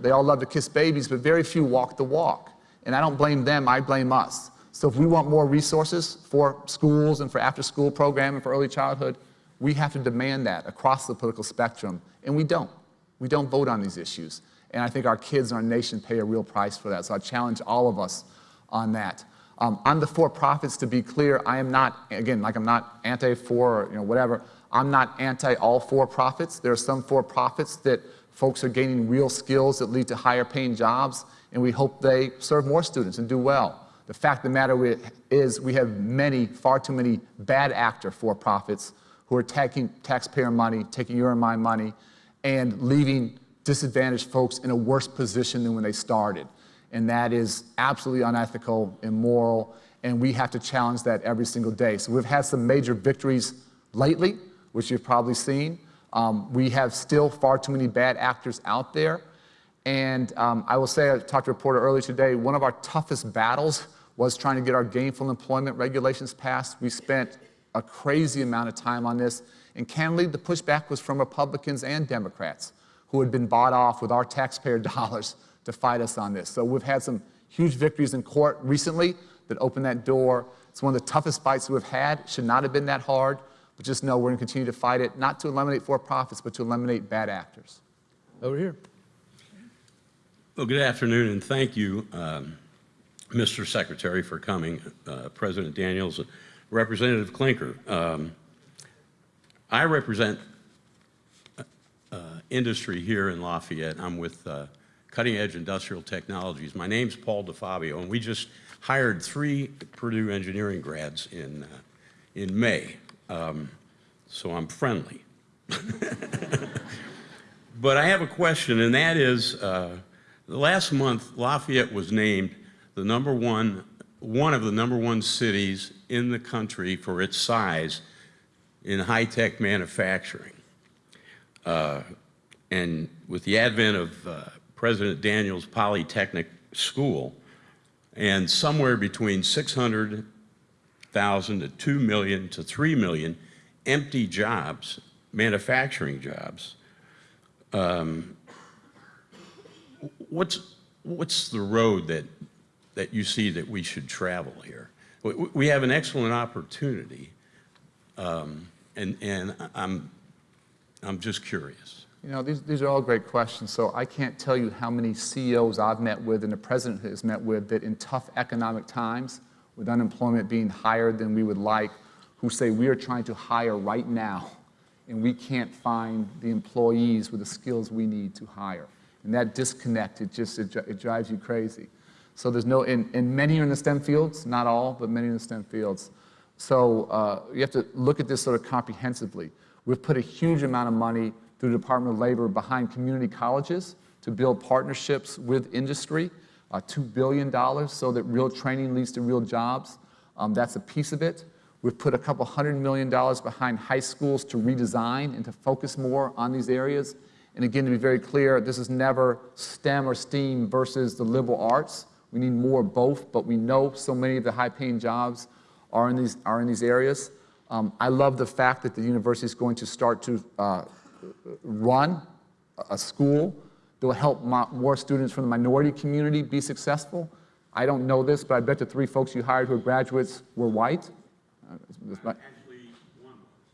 They all love to kiss babies, but very few walk the walk. And I don't blame them, I blame us. So if we want more resources for schools and for after-school programming for early childhood, we have to demand that across the political spectrum, and we don't. We don't vote on these issues. And I think our kids and our nation pay a real price for that. So I challenge all of us on that. Um, on the for-profits, to be clear, I am not, again, like I'm not anti-for or you know, whatever, I'm not anti all for-profits. There are some for-profits that folks are gaining real skills that lead to higher paying jobs, and we hope they serve more students and do well. The fact of the matter is we have many, far too many bad actor for-profits who are taking taxpayer money, taking your and my money, and leaving disadvantaged folks in a worse position than when they started. And that is absolutely unethical, immoral, and we have to challenge that every single day. So we've had some major victories lately, which you've probably seen. Um, we have still far too many bad actors out there. And um, I will say, I talked to a reporter earlier today, one of our toughest battles was trying to get our gainful employment regulations passed. We spent a crazy amount of time on this. And candidly, the pushback was from Republicans and Democrats who had been bought off with our taxpayer dollars to fight us on this. So we've had some huge victories in court recently that opened that door. It's one of the toughest fights we've had. Should not have been that hard, but just know we're going to continue to fight it, not to eliminate for-profits, but to eliminate bad actors. Over here. Well, good afternoon, and thank you, um, Mr. Secretary, for coming, uh, President Daniels, Representative Klinker. Um, I represent uh, uh, industry here in Lafayette. I'm with uh, Cutting Edge Industrial Technologies. My name's Paul DeFabio, and we just hired three Purdue engineering grads in, uh, in May, um, so I'm friendly. But I have a question, and that is, uh, last month, Lafayette was named the number one, one of the number one cities in the country for its size in high-tech manufacturing. Uh, and with the advent of uh, President Daniels Polytechnic School, and somewhere between 600,000 to 2 million to 3 million empty jobs, manufacturing jobs, um, what's, what's the road that, that you see that we should travel here? We, we have an excellent opportunity, um, and, and I'm, I'm just curious. You know, these, these are all great questions. So I can't tell you how many CEOs I've met with and the president has met with that in tough economic times, with unemployment being higher than we would like, who say we are trying to hire right now and we can't find the employees with the skills we need to hire. And that disconnect, it just, it, it drives you crazy. So there's no, and, and many are in the STEM fields, not all, but many in the STEM fields. So uh, you have to look at this sort of comprehensively. We've put a huge amount of money through the Department of Labor behind community colleges to build partnerships with industry, uh, $2 billion so that real training leads to real jobs. Um, that's a piece of it. We've put a couple hundred million dollars behind high schools to redesign and to focus more on these areas. And again, to be very clear, this is never STEM or STEAM versus the liberal arts. We need more of both, but we know so many of the high-paying jobs are in these, are in these areas. Um, I love the fact that the university is going to start to uh, run a school that will help more students from the minority community be successful. I don't know this, but I bet the three folks you hired who are graduates were white. Uh,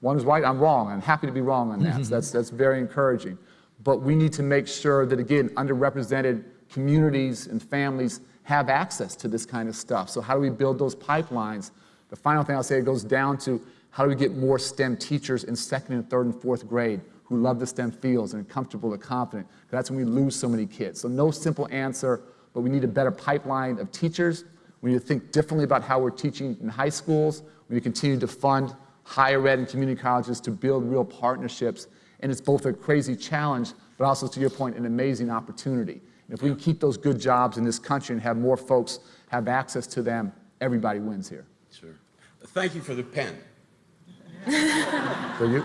one is white, I'm wrong. I'm happy to be wrong on that. so that's, that's very encouraging. But we need to make sure that, again, underrepresented communities and families have access to this kind of stuff. So how do we build those pipelines? The final thing I'll say, goes down to how do we get more STEM teachers in second and third and fourth grade who love the STEM fields and are comfortable and confident? That's when we lose so many kids. So no simple answer, but we need a better pipeline of teachers. We need to think differently about how we're teaching in high schools. We need to continue to fund higher ed and community colleges to build real partnerships. And it's both a crazy challenge, but also, to your point, an amazing opportunity. And if we can keep those good jobs in this country and have more folks have access to them, everybody wins here. Sure. Thank you for the pen. For you?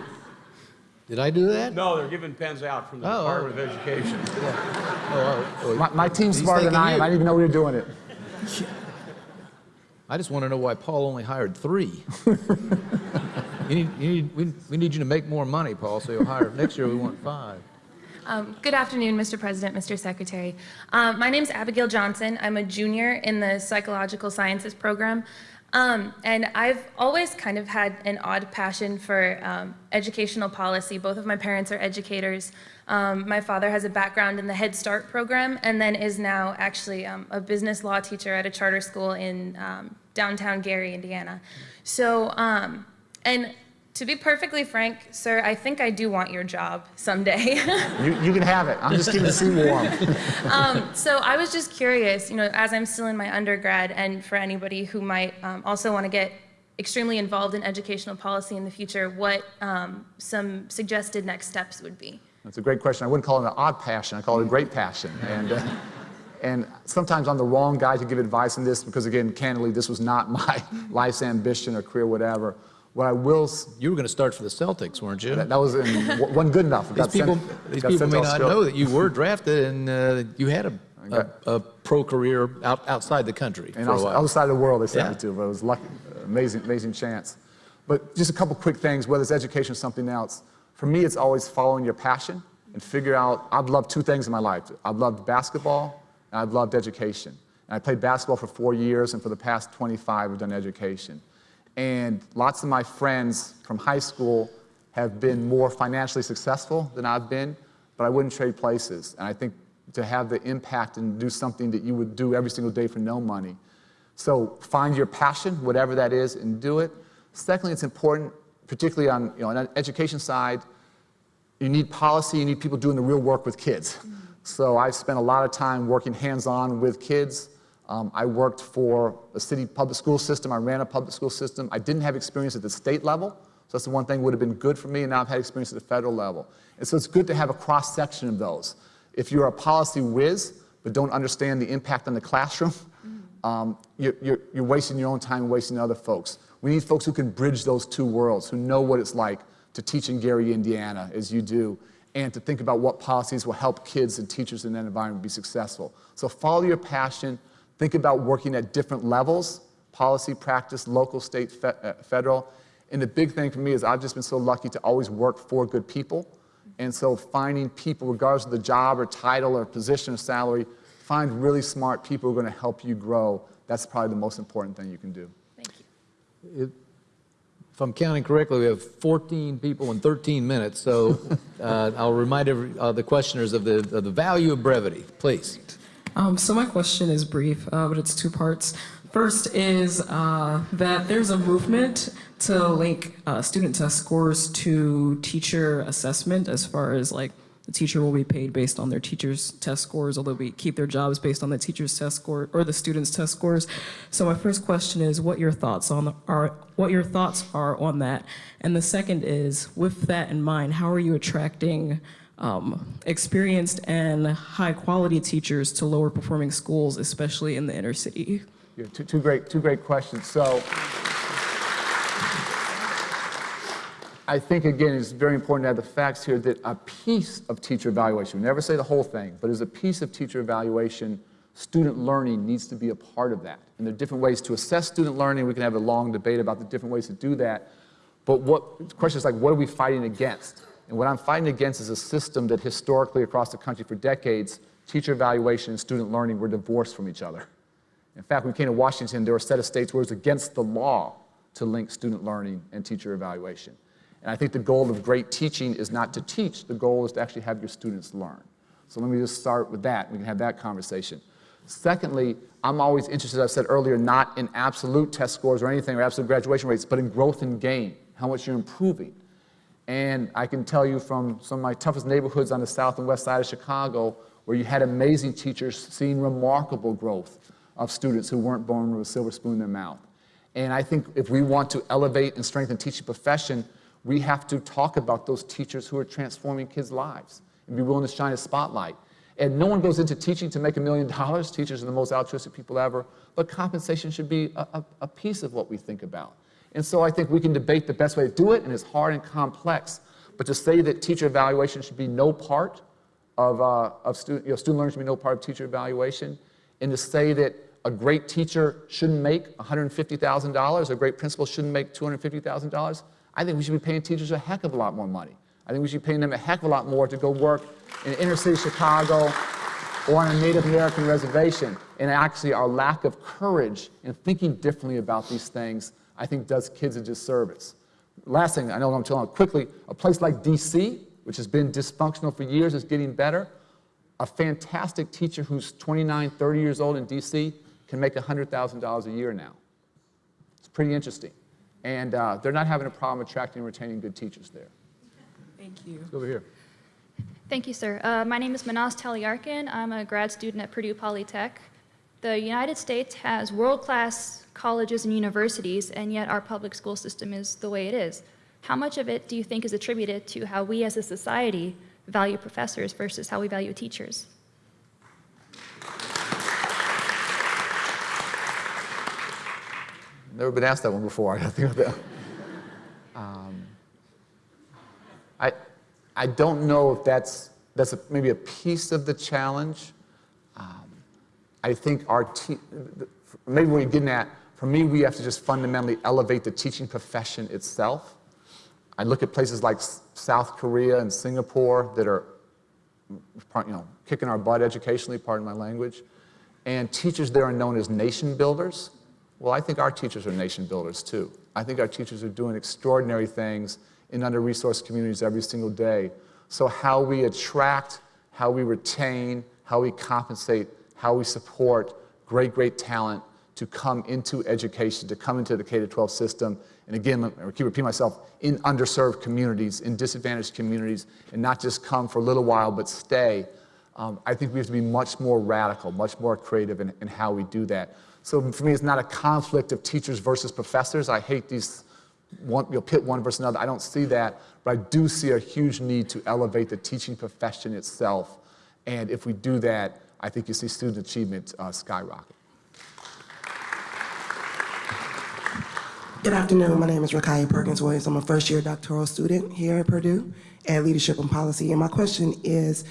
Did I do that? No, they're giving pens out from the Oh, oh. Department of Education. Oh, oh, oh, My, my team's He's smarter than I am. you. I didn't even know we were doing it. I just want to know why Paul only hired three. you need, you need, we, we need you to make more money, Paul, so you'll hire, next year we want five. Um, Good afternoon, Mr. President, Mr. Secretary. Um, My is Abigail Johnson. I'm a junior in the Psychological Sciences program. Um, And I've always kind of had an odd passion for um, educational policy. Both of my parents are educators. Um, My father has a background in the Head Start program and then is now actually um, a business law teacher at a charter school in downtown Gary, Indiana. So, and to be perfectly frank, sir, I think I do want your job someday. You, you can have it. I'm just keeping the seat warm. um, so I was just curious, you know, as I'm still in my undergrad, and for anybody who might um, also want to get extremely involved in educational policy in the future, what um, some suggested next steps would be. That's a great question. I wouldn't call it an odd passion. I call it a great passion. And, uh, and sometimes I'm the wrong guy to give advice on this because, again, candidly, this was not my life's ambition or career, whatever. What I will, You were going to start for the Celtics, weren't you? that, that was in, wasn't good enough. It These got sent- people, these people may not Australia. know that you were drafted and uh, you had a, a, a pro career out, outside the country And for a while. other side of the world they sent Yeah. me to, but it was lucky, amazing, amazing chance. But just a couple quick things, whether it's education or something else. For me, it's always following your passion and figure out, I've loved two things in my life. I've loved basketball and I've loved education. And I played basketball for four years, and for the past 25, I've done education. And lots of my friends from high school have been more financially successful than I've been, but I wouldn't trade places. And I think to have the impact and do something that you would do every single day for no money. So find your passion, whatever that is, and do it. Secondly, it's important, particularly on, you know, on the education side, you need policy, you need people doing the real work with kids. Mm-hmm. So I've spent a lot of time working hands-on with kids. Um, I worked for a city public school system. I ran a public school system. I didn't have experience at the state level, so that's the one thing that would have been good for me, and now I've had experience at the federal level. And so it's good to have a cross-section of those. If you're a policy whiz, but don't understand the impact on the classroom, um, you're, you're, you're wasting your own time and wasting other folks. We need folks who can bridge those two worlds, who know what it's like to teach in Gary, Indiana, as you do, and to think about what policies will help kids and teachers in that environment be successful. So follow your passion, think about working at different levels, policy, practice, local, state, fe uh, federal. And the big thing for me is I've just been so lucky to always work for good people. And so finding people, regardless of the job or title or position or salary, find really smart people who are going to help you grow. That's probably the most important thing you can do. Thank you. It- If I'm counting correctly, we have 14 people in 13 minutes, so uh, I'll remind every- uh, the questioners of the, of the value of brevity, please. Um, so my question is brief, uh, but it's two parts. First is uh, that there's a movement to link uh, student test scores to teacher assessment as far as like the teacher will be paid based on their teacher's test scores, although we keep their jobs based on the teacher's test score or the student's test scores. So my first question is what your thoughts on the, are what your thoughts are on that, and the second is with that in mind, how are you attracting um, experienced and high quality teachers to lower performing schools, especially in the inner city? Yeah, two, two, great, two great questions. So I think, again, it's very important to have the facts here that a piece of teacher evaluation, we never say the whole thing, but as a piece of teacher evaluation, student learning needs to be a part of that. And there are different ways to assess student learning. We can have a long debate about the different ways to do that. But what, the question is like, what are we fighting against? And what I'm fighting against is a system that historically across the country for decades, teacher evaluation and student learning were divorced from each other. In fact, when we came to Washington, there were a set of states where it was against the law to link student learning and teacher evaluation. And I think the goal of great teaching is not to teach, the goal is to actually have your students learn. So let me just start with that. We can have that conversation. Secondly, I'm always interested, as I said earlier, not in absolute test scores or anything or absolute graduation rates, but in growth and gain, how much you're improving. And I can tell you from some of my toughest neighborhoods on the south and west side of Chicago, where you had amazing teachers seeing remarkable growth of students who weren't born with a silver spoon in their mouth. And I think if we want to elevate and strengthen the teaching profession, we have to talk about those teachers who are transforming kids' lives and be willing to shine a spotlight. And no one goes into teaching to make a million dollars. Teachers are the most altruistic people ever. But compensation should be a, a, a, piece of what we think about. And so I think we can debate the best way to do it, and it's hard and complex. But to say that teacher evaluation should be no part of, uh, of student, you know, student learning should be no part of teacher evaluation, and to say that a great teacher shouldn't make $150,000, a great principal shouldn't make $250,000, I think we should be paying teachers a heck of a lot more money. I think we should be paying them a heck of a lot more to go work in inner city Chicago or on a Native American reservation. And actually, our lack of courage in thinking differently about these things, I think, does kids a disservice. Last thing, I know I'm telling you quickly, a place like DC, which has been dysfunctional for years, is getting better. A fantastic teacher who's 29, 30 years old in DC can make $100,000 a year now. It's pretty interesting. And uh, they're not having a problem attracting and retaining good teachers there. Thank you. Let's go over here. Thank you, sir. Uh, my name is Manas Talyarkin. I'm a grad student at Purdue Polytech. The United States has world-class colleges and universities, and yet our public school system is the way it is. How much of it do you think is attributed to how we as a society value professors versus how we value teachers? Never been asked that one before. I think of that. Um, I, I don't know if that's, that's a, maybe a piece of the challenge. Um, I think our maybe what you're getting at, For me, we have to just fundamentally elevate the teaching profession itself. I look at places like South Korea and Singapore that are, you know, kicking our butt educationally, pardon my language. And teachers there are known as nation builders. Well, I think our teachers are nation builders too. I think our teachers are doing extraordinary things in under-resourced communities every single day. So how we attract, how we retain, how we compensate, how we support great, great talent to come into education, to come into the K-12 system, and again, keep repeating myself, in underserved communities, in disadvantaged communities, and not just come for a little while, but stay. Um, I think we have to be much more radical, much more creative in, in how we do that. So for me, it's not a conflict of teachers versus professors. I hate these, one, you'll pit one versus another. I don't see that, but I do see a huge need to elevate the teaching profession itself. And if we do that, I think you see student achievement uh, skyrocket. Good afternoon. My name is Rakaya Perkins Williams. I'm a first year doctoral student here at Purdue at Leadership and Policy. And my question is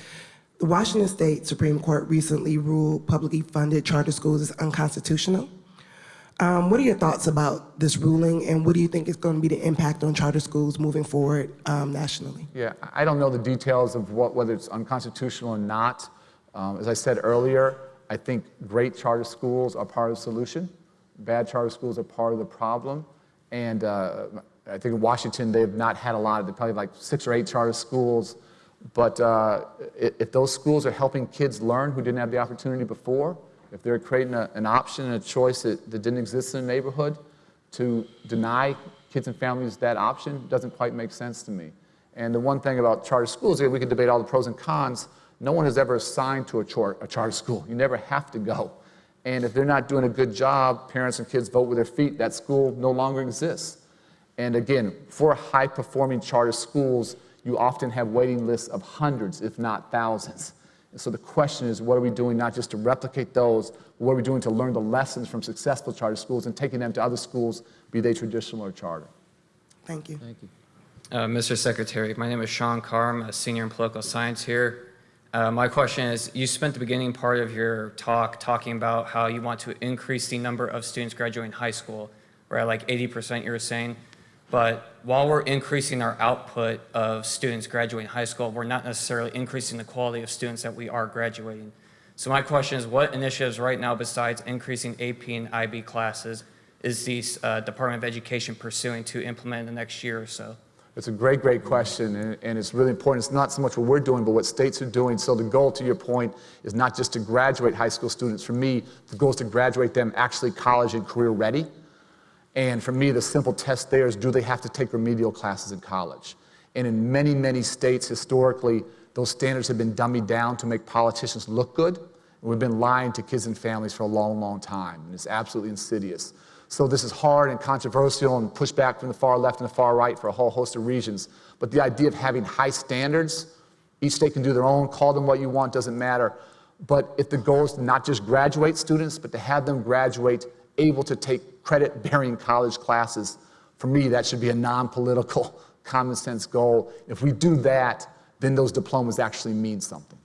the Washington State Supreme Court recently ruled publicly funded charter schools is unconstitutional. Um, what are your thoughts about this ruling, and what do you think is going to be the impact on charter schools moving forward um, nationally? Yeah, I don't know the details of what, whether it's unconstitutional or not. Um, as I said earlier, I think great charter schools are part of the solution. Bad charter schools are part of the problem. And uh, I think in Washington, they've not had a lot, of probably like six or eight charter schools. But uh, if, those schools are helping kids learn who didn't have the opportunity before, if they're creating a, an option and a choice that, that didn't exist in the neighborhood, to deny kids and families that option doesn't quite make sense to me. And the one thing about charter schools, we can debate all the pros and cons, no one has ever assigned to a, a charter school. You never have to go. And if they're not doing a good job, parents and kids vote with their feet, that school no longer exists. And again, for high performing charter schools, you often have waiting lists of hundreds, if not thousands. And so the question is, what are we doing not just to replicate those, what are we doing to learn the lessons from successful charter schools and taking them to other schools, be they traditional or charter? Thank you. Thank you. Uh, Mr. Secretary, my name is Sean Carr. I'm a senior in political science here. Uh, my question is, you spent the beginning part of your talk talking about how you want to increase the number of students graduating high school. We're like 80% you were saying. But while we're increasing our output of students graduating high school, we're not necessarily increasing the quality of students that we are graduating. So my question is, what initiatives right now besides increasing AP and IB classes is the uh, Department of Education pursuing to implement in the next year or so? It's a great, great question, and, and, it's really important. It's not so much what we're doing, but what states are doing. So the goal, to your point, is not just to graduate high school students. For me, the goal is to graduate them actually college and career ready. And for me, the simple test there is do they have to take remedial classes in college? And in many, many states, historically, those standards have been dummied down to make politicians look good. And we've been lying to kids and families for a long, long time, and it's absolutely insidious. So this is hard and controversial and pushback from the far left and the far right for a whole host of reasons. But the idea of having high standards, each state can do their own, call them what you want, doesn't matter. But if the goal is to not just graduate students, but to have them graduate able to take credit-bearing college classes, for me, that should be a non-political, common sense goal. If we do that, then those diplomas actually mean something.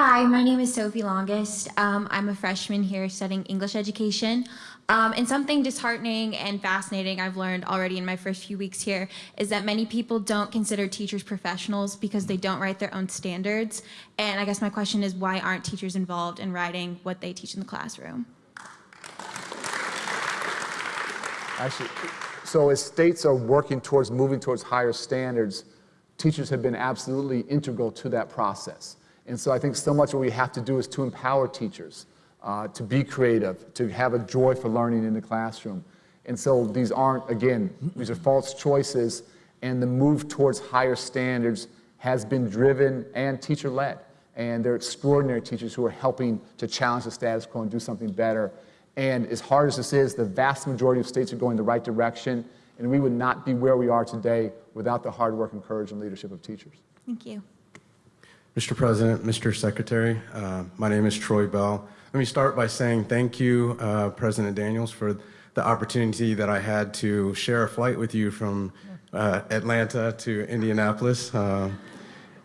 Hi, my name is Sophie Longest. Um, I'm a freshman here studying English education. Um, and something disheartening and fascinating I've learned already in my first few weeks here is that many people don't consider teachers professionals because they don't write their own standards. And I guess my question is why aren't teachers involved in writing what they teach in the classroom? Actually, so as states are working towards moving towards higher standards, teachers have been absolutely integral to that process. And so I think so much what we have to do is to empower teachers uh, to be creative, to have a joy for learning in the classroom. And so these aren't, again, these are false choices, and the move towards higher standards has been driven and teacher-led. And they're extraordinary teachers who are helping to challenge the status quo and do something better. And as hard as this is, the vast majority of states are going the right direction, and we would not be where we are today without the hard work and courage and leadership of teachers. Thank you. Mr. President, Mr. Secretary, uh, my name is Troy Bell. Let me start by saying thank you, uh, President Daniels, for the opportunity that I had to share a flight with you from uh, Atlanta to Indianapolis. Uh,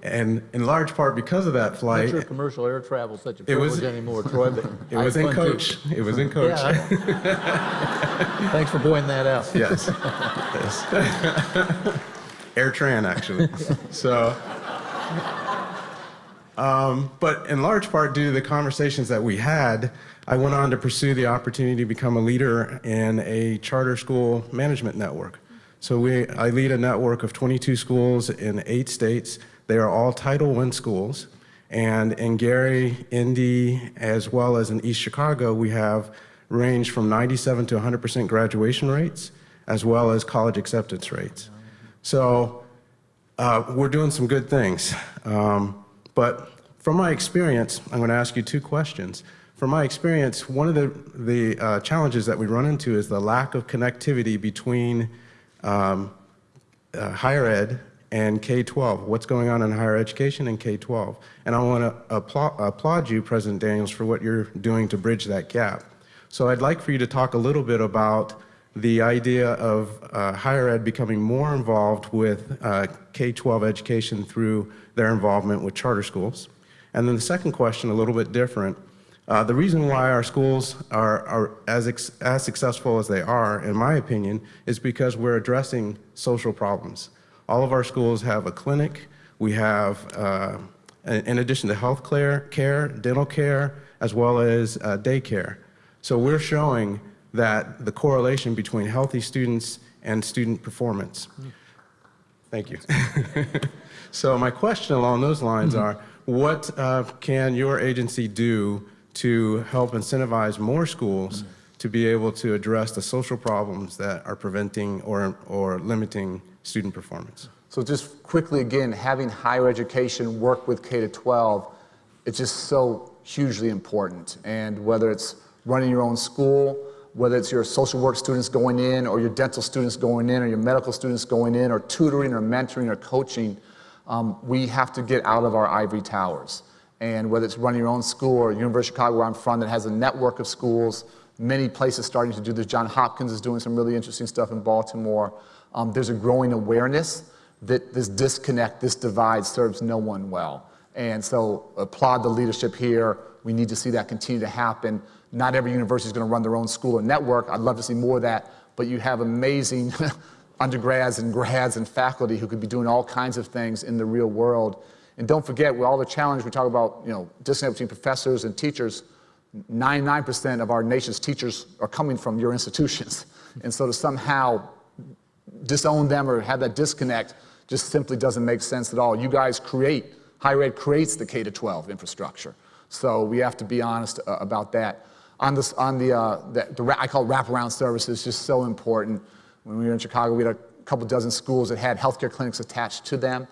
And in large part because of that Not flight, sure commercial air travel such a It was- privilege anymore, Troy, but. it was in fun, too. coach. It was in coach. Yeah, Thanks for pointing that out. Yes. yes. AirTran, actually. So, um, but in large part due to the conversations that we had, I went on to pursue the opportunity to become a leader in a charter school management network. So we, I lead a network of 22 schools in eight states. They are all Title I schools. And in Gary, Indy, as well as in East Chicago, we have range from 97 to 100% graduation rates, as well as college acceptance rates. So uh, we're doing some good things. Um, but from my experience, I'm going to ask you two questions. From my experience, one of the, the uh, challenges that we run into is the lack of connectivity between um, uh, higher ed and K-12, what's going on in higher education and K-12. And I want to applaud, applaud you, President Daniels, for what you're doing to bridge that gap. So I'd like for you to talk a little bit about the idea of uh, higher ed becoming more involved with uh, K-12 education through their involvement with charter schools. And then the second question, a little bit different. Uh, the reason why our schools are, are as, as successful as they are, in my opinion, is because we're addressing social problems. All of our schools have a clinic. We have, uh, in addition to health care, care, dental care, as well as uh, daycare. So we're showing that the correlation between healthy students and student performance. Thank you. so my question along those lines are, what uh, can your agency do to help incentivize more schools to be able to address the social problems that are preventing or, or limiting student performance? So just quickly again, having higher education work with K to 12, it's just so hugely important. And whether it's running your own school, whether it's your social work students going in, or your dental students going in, or your medical students going in, or tutoring, or mentoring, or coaching, um, we have to get out of our ivory towers. And whether it's running your own school or University of Chicago, where I'm from, that has a network of schools, many places starting to do this. John Hopkins is doing some really interesting stuff in Baltimore. Um, there's a growing awareness that this disconnect, this divide serves no one well. And so applaud the leadership here. We need to see that continue to happen. Not every university is going to run their own school or network. I'd love to see more of that, but you have amazing undergrads and grads and faculty who could be doing all kinds of things in the real world. And don't forget, with all the challenge we talk about, you know, disconnect between professors and teachers, 99% of our nation's teachers are coming from your institutions. And so to somehow disown them or have that disconnect just simply doesn't make sense at all. You guys create, higher ed creates the K to 12 infrastructure. So we have to be honest uh, about that. On, this, on the, uh, the, the, I call wraparound services, just so important. When we were in Chicago, we had a couple dozen schools that had healthcare clinics attached to them.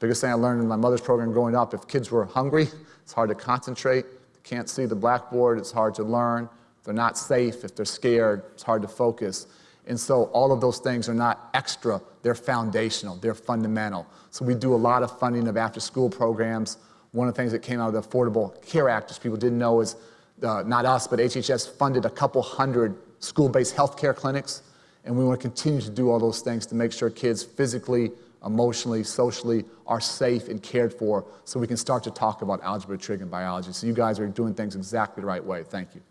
Biggest thing I learned in my mother's program growing up, if kids were hungry, it's hard to concentrate. They can't see the blackboard, it's hard to learn. If they're not safe, if they're scared, it's hard to focus. And so all of those things are not extra, they're foundational, they're fundamental. So we do a lot of funding of after school programs. One of the things that came out of the Affordable Care Act, which people didn't know, is uh, not us, but HHS funded a couple hundred school-based healthcare clinics. And we want to continue to do all those things to make sure kids physically, emotionally, socially are safe and cared for so we can start to talk about algebra, trig, and biology. So you guys are doing things exactly the right way. Thank you.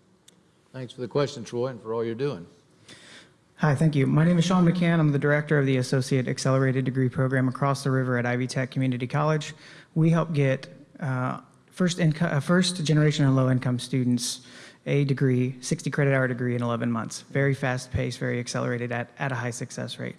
Thanks for the question, Troy, and for all you're doing. Hi, thank you. My name is Sean McCann. I'm the director of the Associate Accelerated Degree Program across the river at Ivy Tech Community College. We help get uh, first, uh, first generation and low income students a degree, 60 credit hour degree in 11 months. Very fast paced, very accelerated at, at a high success rate.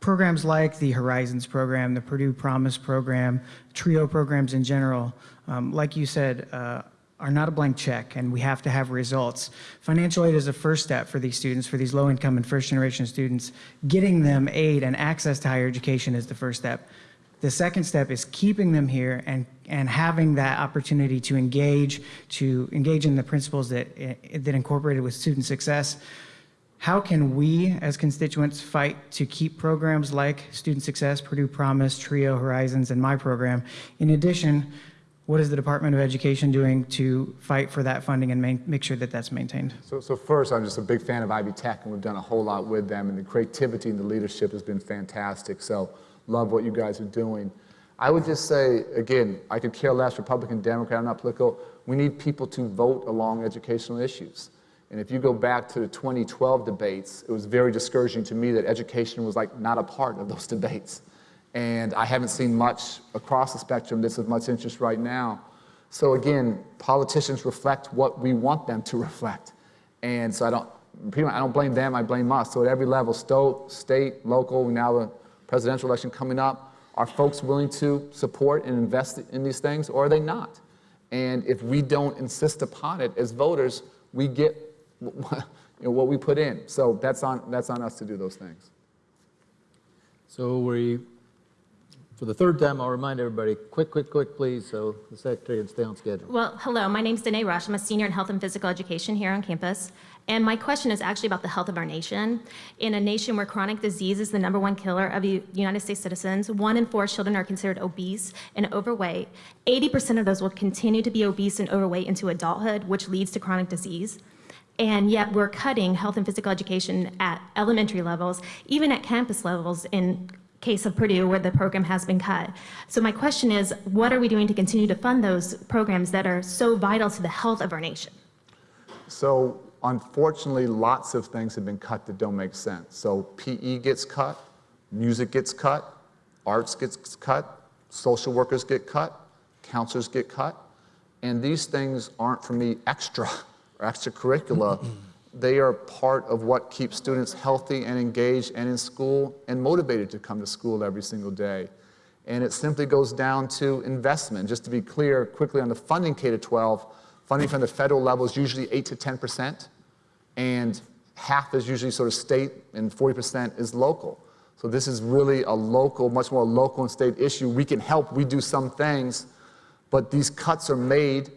Programs like the Horizons program, the Purdue Promise program, TRIO programs in general, um, like you said, uh, are not a blank check and we have to have results. Financial aid is a first step for these students, for these low income and first generation students. Getting them aid and access to higher education is the first step. The second step is keeping them here and, and having that opportunity to engage, to engage in the principles that, eh, that incorporated with student success. How can we as constituents fight to keep programs like Student Success, Purdue Promise, TRIO, Horizons, and my program? In addition, what is the Department of Education doing to fight for that funding and main, make sure that that's maintained? So, so first, I'm just a big fan of Ivy Tech, and we've done a whole lot with them, and the creativity and the leadership has been fantastic. So love what you guys are doing. I would just say, again, I could care less, Republican, Democrat, I'm not political. We need people to vote along educational issues. And if you go back to the 2012 debates, it was very discouraging to me that education was like not a part of those debates. And I haven't seen much across the spectrum that's of much interest right now. So again, politicians reflect what we want them to reflect. And so I don't, I don't blame them, I blame us. So at every level, state, local, now presidential election coming up. Are folks willing to support and invest in these things, or are they not? And if we don't insist upon it as voters, we get you know, what we put in. So that's on, that's on us to do those things. So we, for the third time, I'll remind everybody, quick, quick, quick, please, so the secretary can stay on schedule. Well, hello, my name's Danae Rush. I'm a senior in health and physical education here on campus. And my question is actually about the health of our nation. In a nation where chronic disease is the number one killer of United States citizens, one in four children are considered obese and overweight. 80% of those will continue to be obese and overweight into adulthood, which leads to chronic disease. And yet we're cutting health and physical education at elementary levels, even at campus levels in case of Purdue where the program has been cut. So my question is, what are we doing to continue to fund those programs that are so vital to the health of our nation? So unfortunately, lots of things have been cut that don't make sense. So PE gets cut, music gets cut, arts gets cut, social workers get cut, counselors get cut, and these things aren't for me extra or extracurricular. They are part of what keeps students healthy and engaged and in school and motivated to come to school every single day. And it simply goes down to investment. Just to be clear, quickly on the funding K-12, funding from the federal level is usually 8 to 10%, and half is usually sort of state and 40% is local. So this is really a local, much more local and state issue. We can help, we do some things, but these cuts are made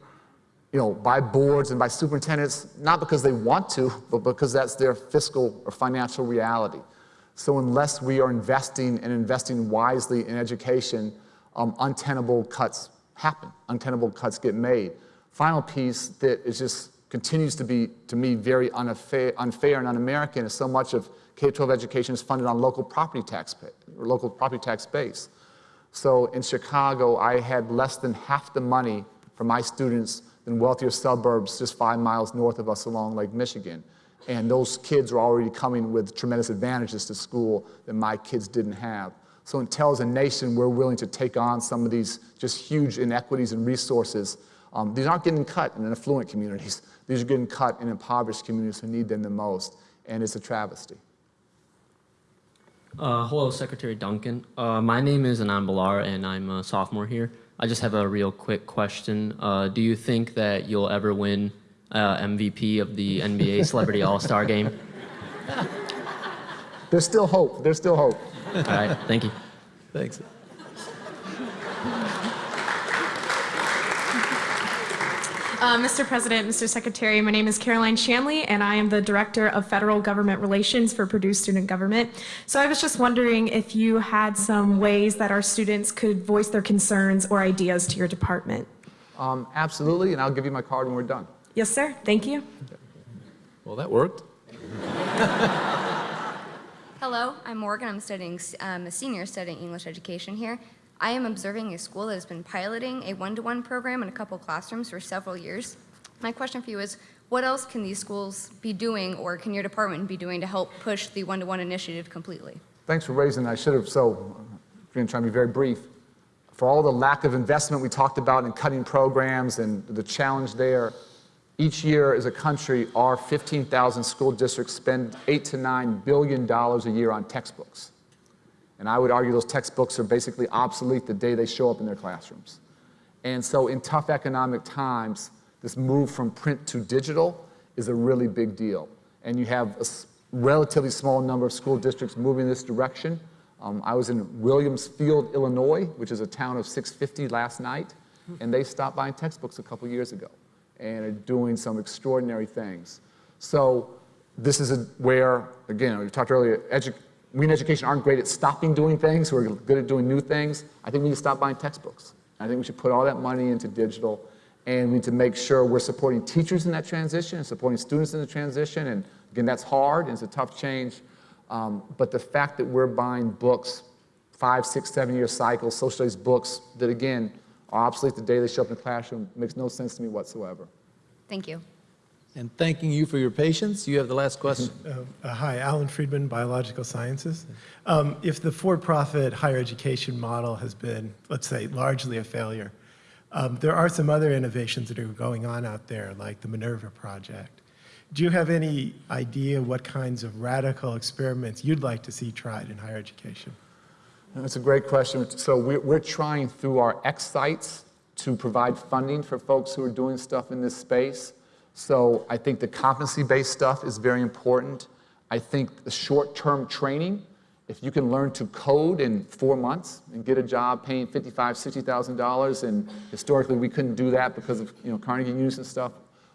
you know, by boards and by superintendents, not because they want to, but because that's their fiscal or financial reality. So unless we are investing and investing wisely in education, um, untenable cuts happen. Untenable cuts get made. Final piece that is just continues to be, to me, very unfair, unfair and un-American is so much of K-12 education is funded on local property tax pay, or local property tax base. So in Chicago, I had less than half the money for my students in wealthier suburbs just five miles north of us along Lake Michigan. And those kids are already coming with tremendous advantages to school that my kids didn't have. So until as a nation we're willing to take on some of these just huge inequities and resources, um, these aren't getting cut in affluent communities. These are getting cut in impoverished communities who need them the most. And it's a travesty. Uh, hello, Secretary Duncan. Uh, my name is Anand Balar, and I'm a sophomore here. I just have a real quick question. Uh, do you think that you'll ever win uh, MVP of the NBA Celebrity All-Star Game? There's still hope. There's still hope. All right. Thank you. Thanks. Uh, Mr. President, Mr. Secretary, my name is Caroline Shanley, and I am the Director of Federal Government Relations for Purdue Student Government. So I was just wondering if you had some ways that our students could voice their concerns or ideas to your department. Um, absolutely, and I'll give you my card when we're done. Yes, sir. Thank you. Well, that worked. Hello, I'm Morgan. I'm studying, I'm a senior studying English education here. I am observing a school that has been piloting a one-to-one -one program in a couple classrooms for several years. My question for you is, what else can these schools be doing or can your department be doing to help push the one-to-one -one initiative completely? Thanks for raising that. I should have, so I'm going to try to be very brief. For all the lack of investment we talked about in cutting programs and the challenge there, each year as a country, our 15,000 school districts spend eight to nine billion dollars a year on textbooks. And I would argue those textbooks are basically obsolete the day they show up in their classrooms. And so in tough economic times, this move from print to digital is a really big deal. And you have a relatively small number of school districts moving in this direction. Um, I was in Williamsfield, Illinois, which is a town of 650 last night, and they stopped buying textbooks a couple years ago and are doing some extraordinary things. So this is a, where, again, we talked earlier, we in education aren't great at stopping doing things. We're good at doing new things. I think we need to stop buying textbooks. I think we should put all that money into digital and we need to make sure we're supporting teachers in that transition and supporting students in the transition. And again, that's hard and it's a tough change. Um, but the fact that we're buying books five, six, seven year cycles, social studies books that again are obsolete the day they show up in the classroom. Makes no sense to me whatsoever. Thank you. And thanking you for your patience, you have the last question. Uh, uh, Hi, Alan Friedman, Biological Sciences. Um, If the for-profit higher education model has been, let's say, largely a failure, um, there are some other innovations that are going on out there, like the Minerva Project. Do you have any idea what kinds of radical experiments you'd like to see tried in higher education? That's a great question. So we're, we're trying through our X sites to provide funding for folks who are doing stuff in this space. So I think the competency-based stuff is very important. I think the short-term training, if you can learn to code in four months and get a job paying $55,000, $60,000, and historically we couldn't do that because of you know, Carnegie and stuff,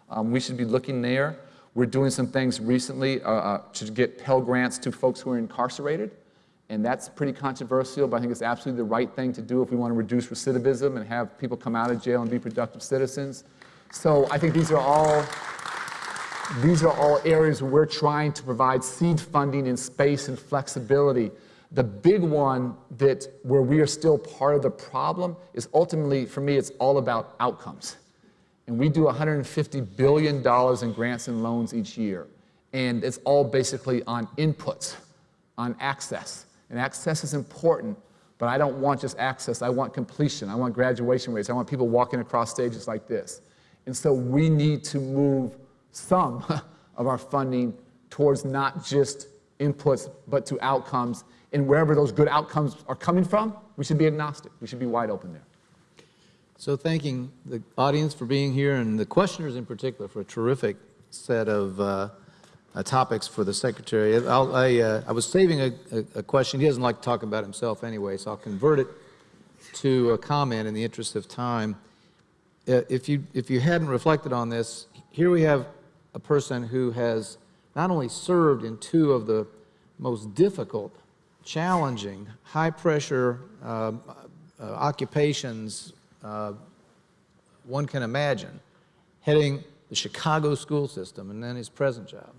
um, we should be looking there. We're doing some things recently uh, uh, to get Pell Grants to folks who are incarcerated. And that's pretty controversial, but I think it's absolutely the right thing to do if we want to reduce recidivism and have people come out of jail and be productive citizens. So I think these are all these are all areas where we're trying to provide seed funding and space and flexibility. The big one that where we are still part of the problem is ultimately, for me, it's all about outcomes. And we do $150 billion in grants and loans each year. And it's all basically on inputs, on access. And access is important, but I don't want just access. I want completion. I want graduation rates. I want people walking across stages like this. And so we need to move some of our funding towards not just inputs, but to outcomes. And wherever those good outcomes are coming from, we should be agnostic. We should be wide open there. So thanking the audience for being here and the questioners in particular for a terrific set of uh, uh, topics for the Secretary. I, uh, I was saving a, a, a question. He doesn't like to talk about himself anyway, so I'll convert it to a comment in the interest of time. Uh, if, you, if you hadn't reflected on this, here we have a person who has not only served in two of the most difficult, challenging, high-pressure uh, uh, occupations uh, one can imagine, heading the Chicago school system and then his present job.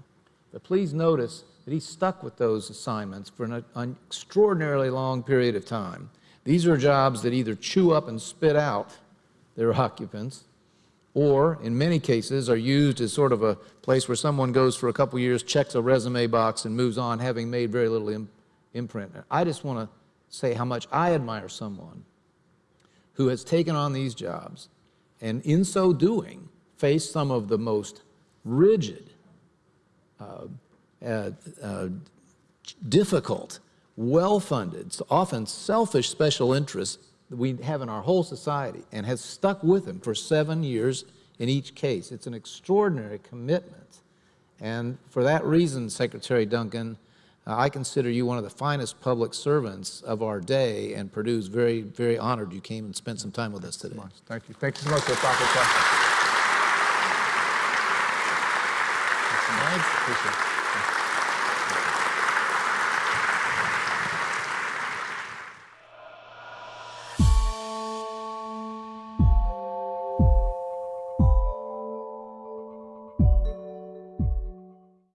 But please notice that he stuck with those assignments for an, an extraordinarily long period of time. These are jobs that either chew up and spit out their occupants, or in many cases are used as sort of a place where someone goes for a couple years, checks a resume box, and moves on, having made very little Im imprint. I just want to say how much I admire someone who has taken on these jobs and in so doing faced some of the most rigid, uh, uh, uh, difficult, well-funded, often selfish special interests we have in our whole society and has stuck with them for seven years in each case. It's an extraordinary commitment. And for that reason, Secretary Duncan, uh, I consider you one of the finest public servants of our day, and Purdue's very, very honored you came and spent some time with us today. Thank you. Thank you so much for the thoughtful question.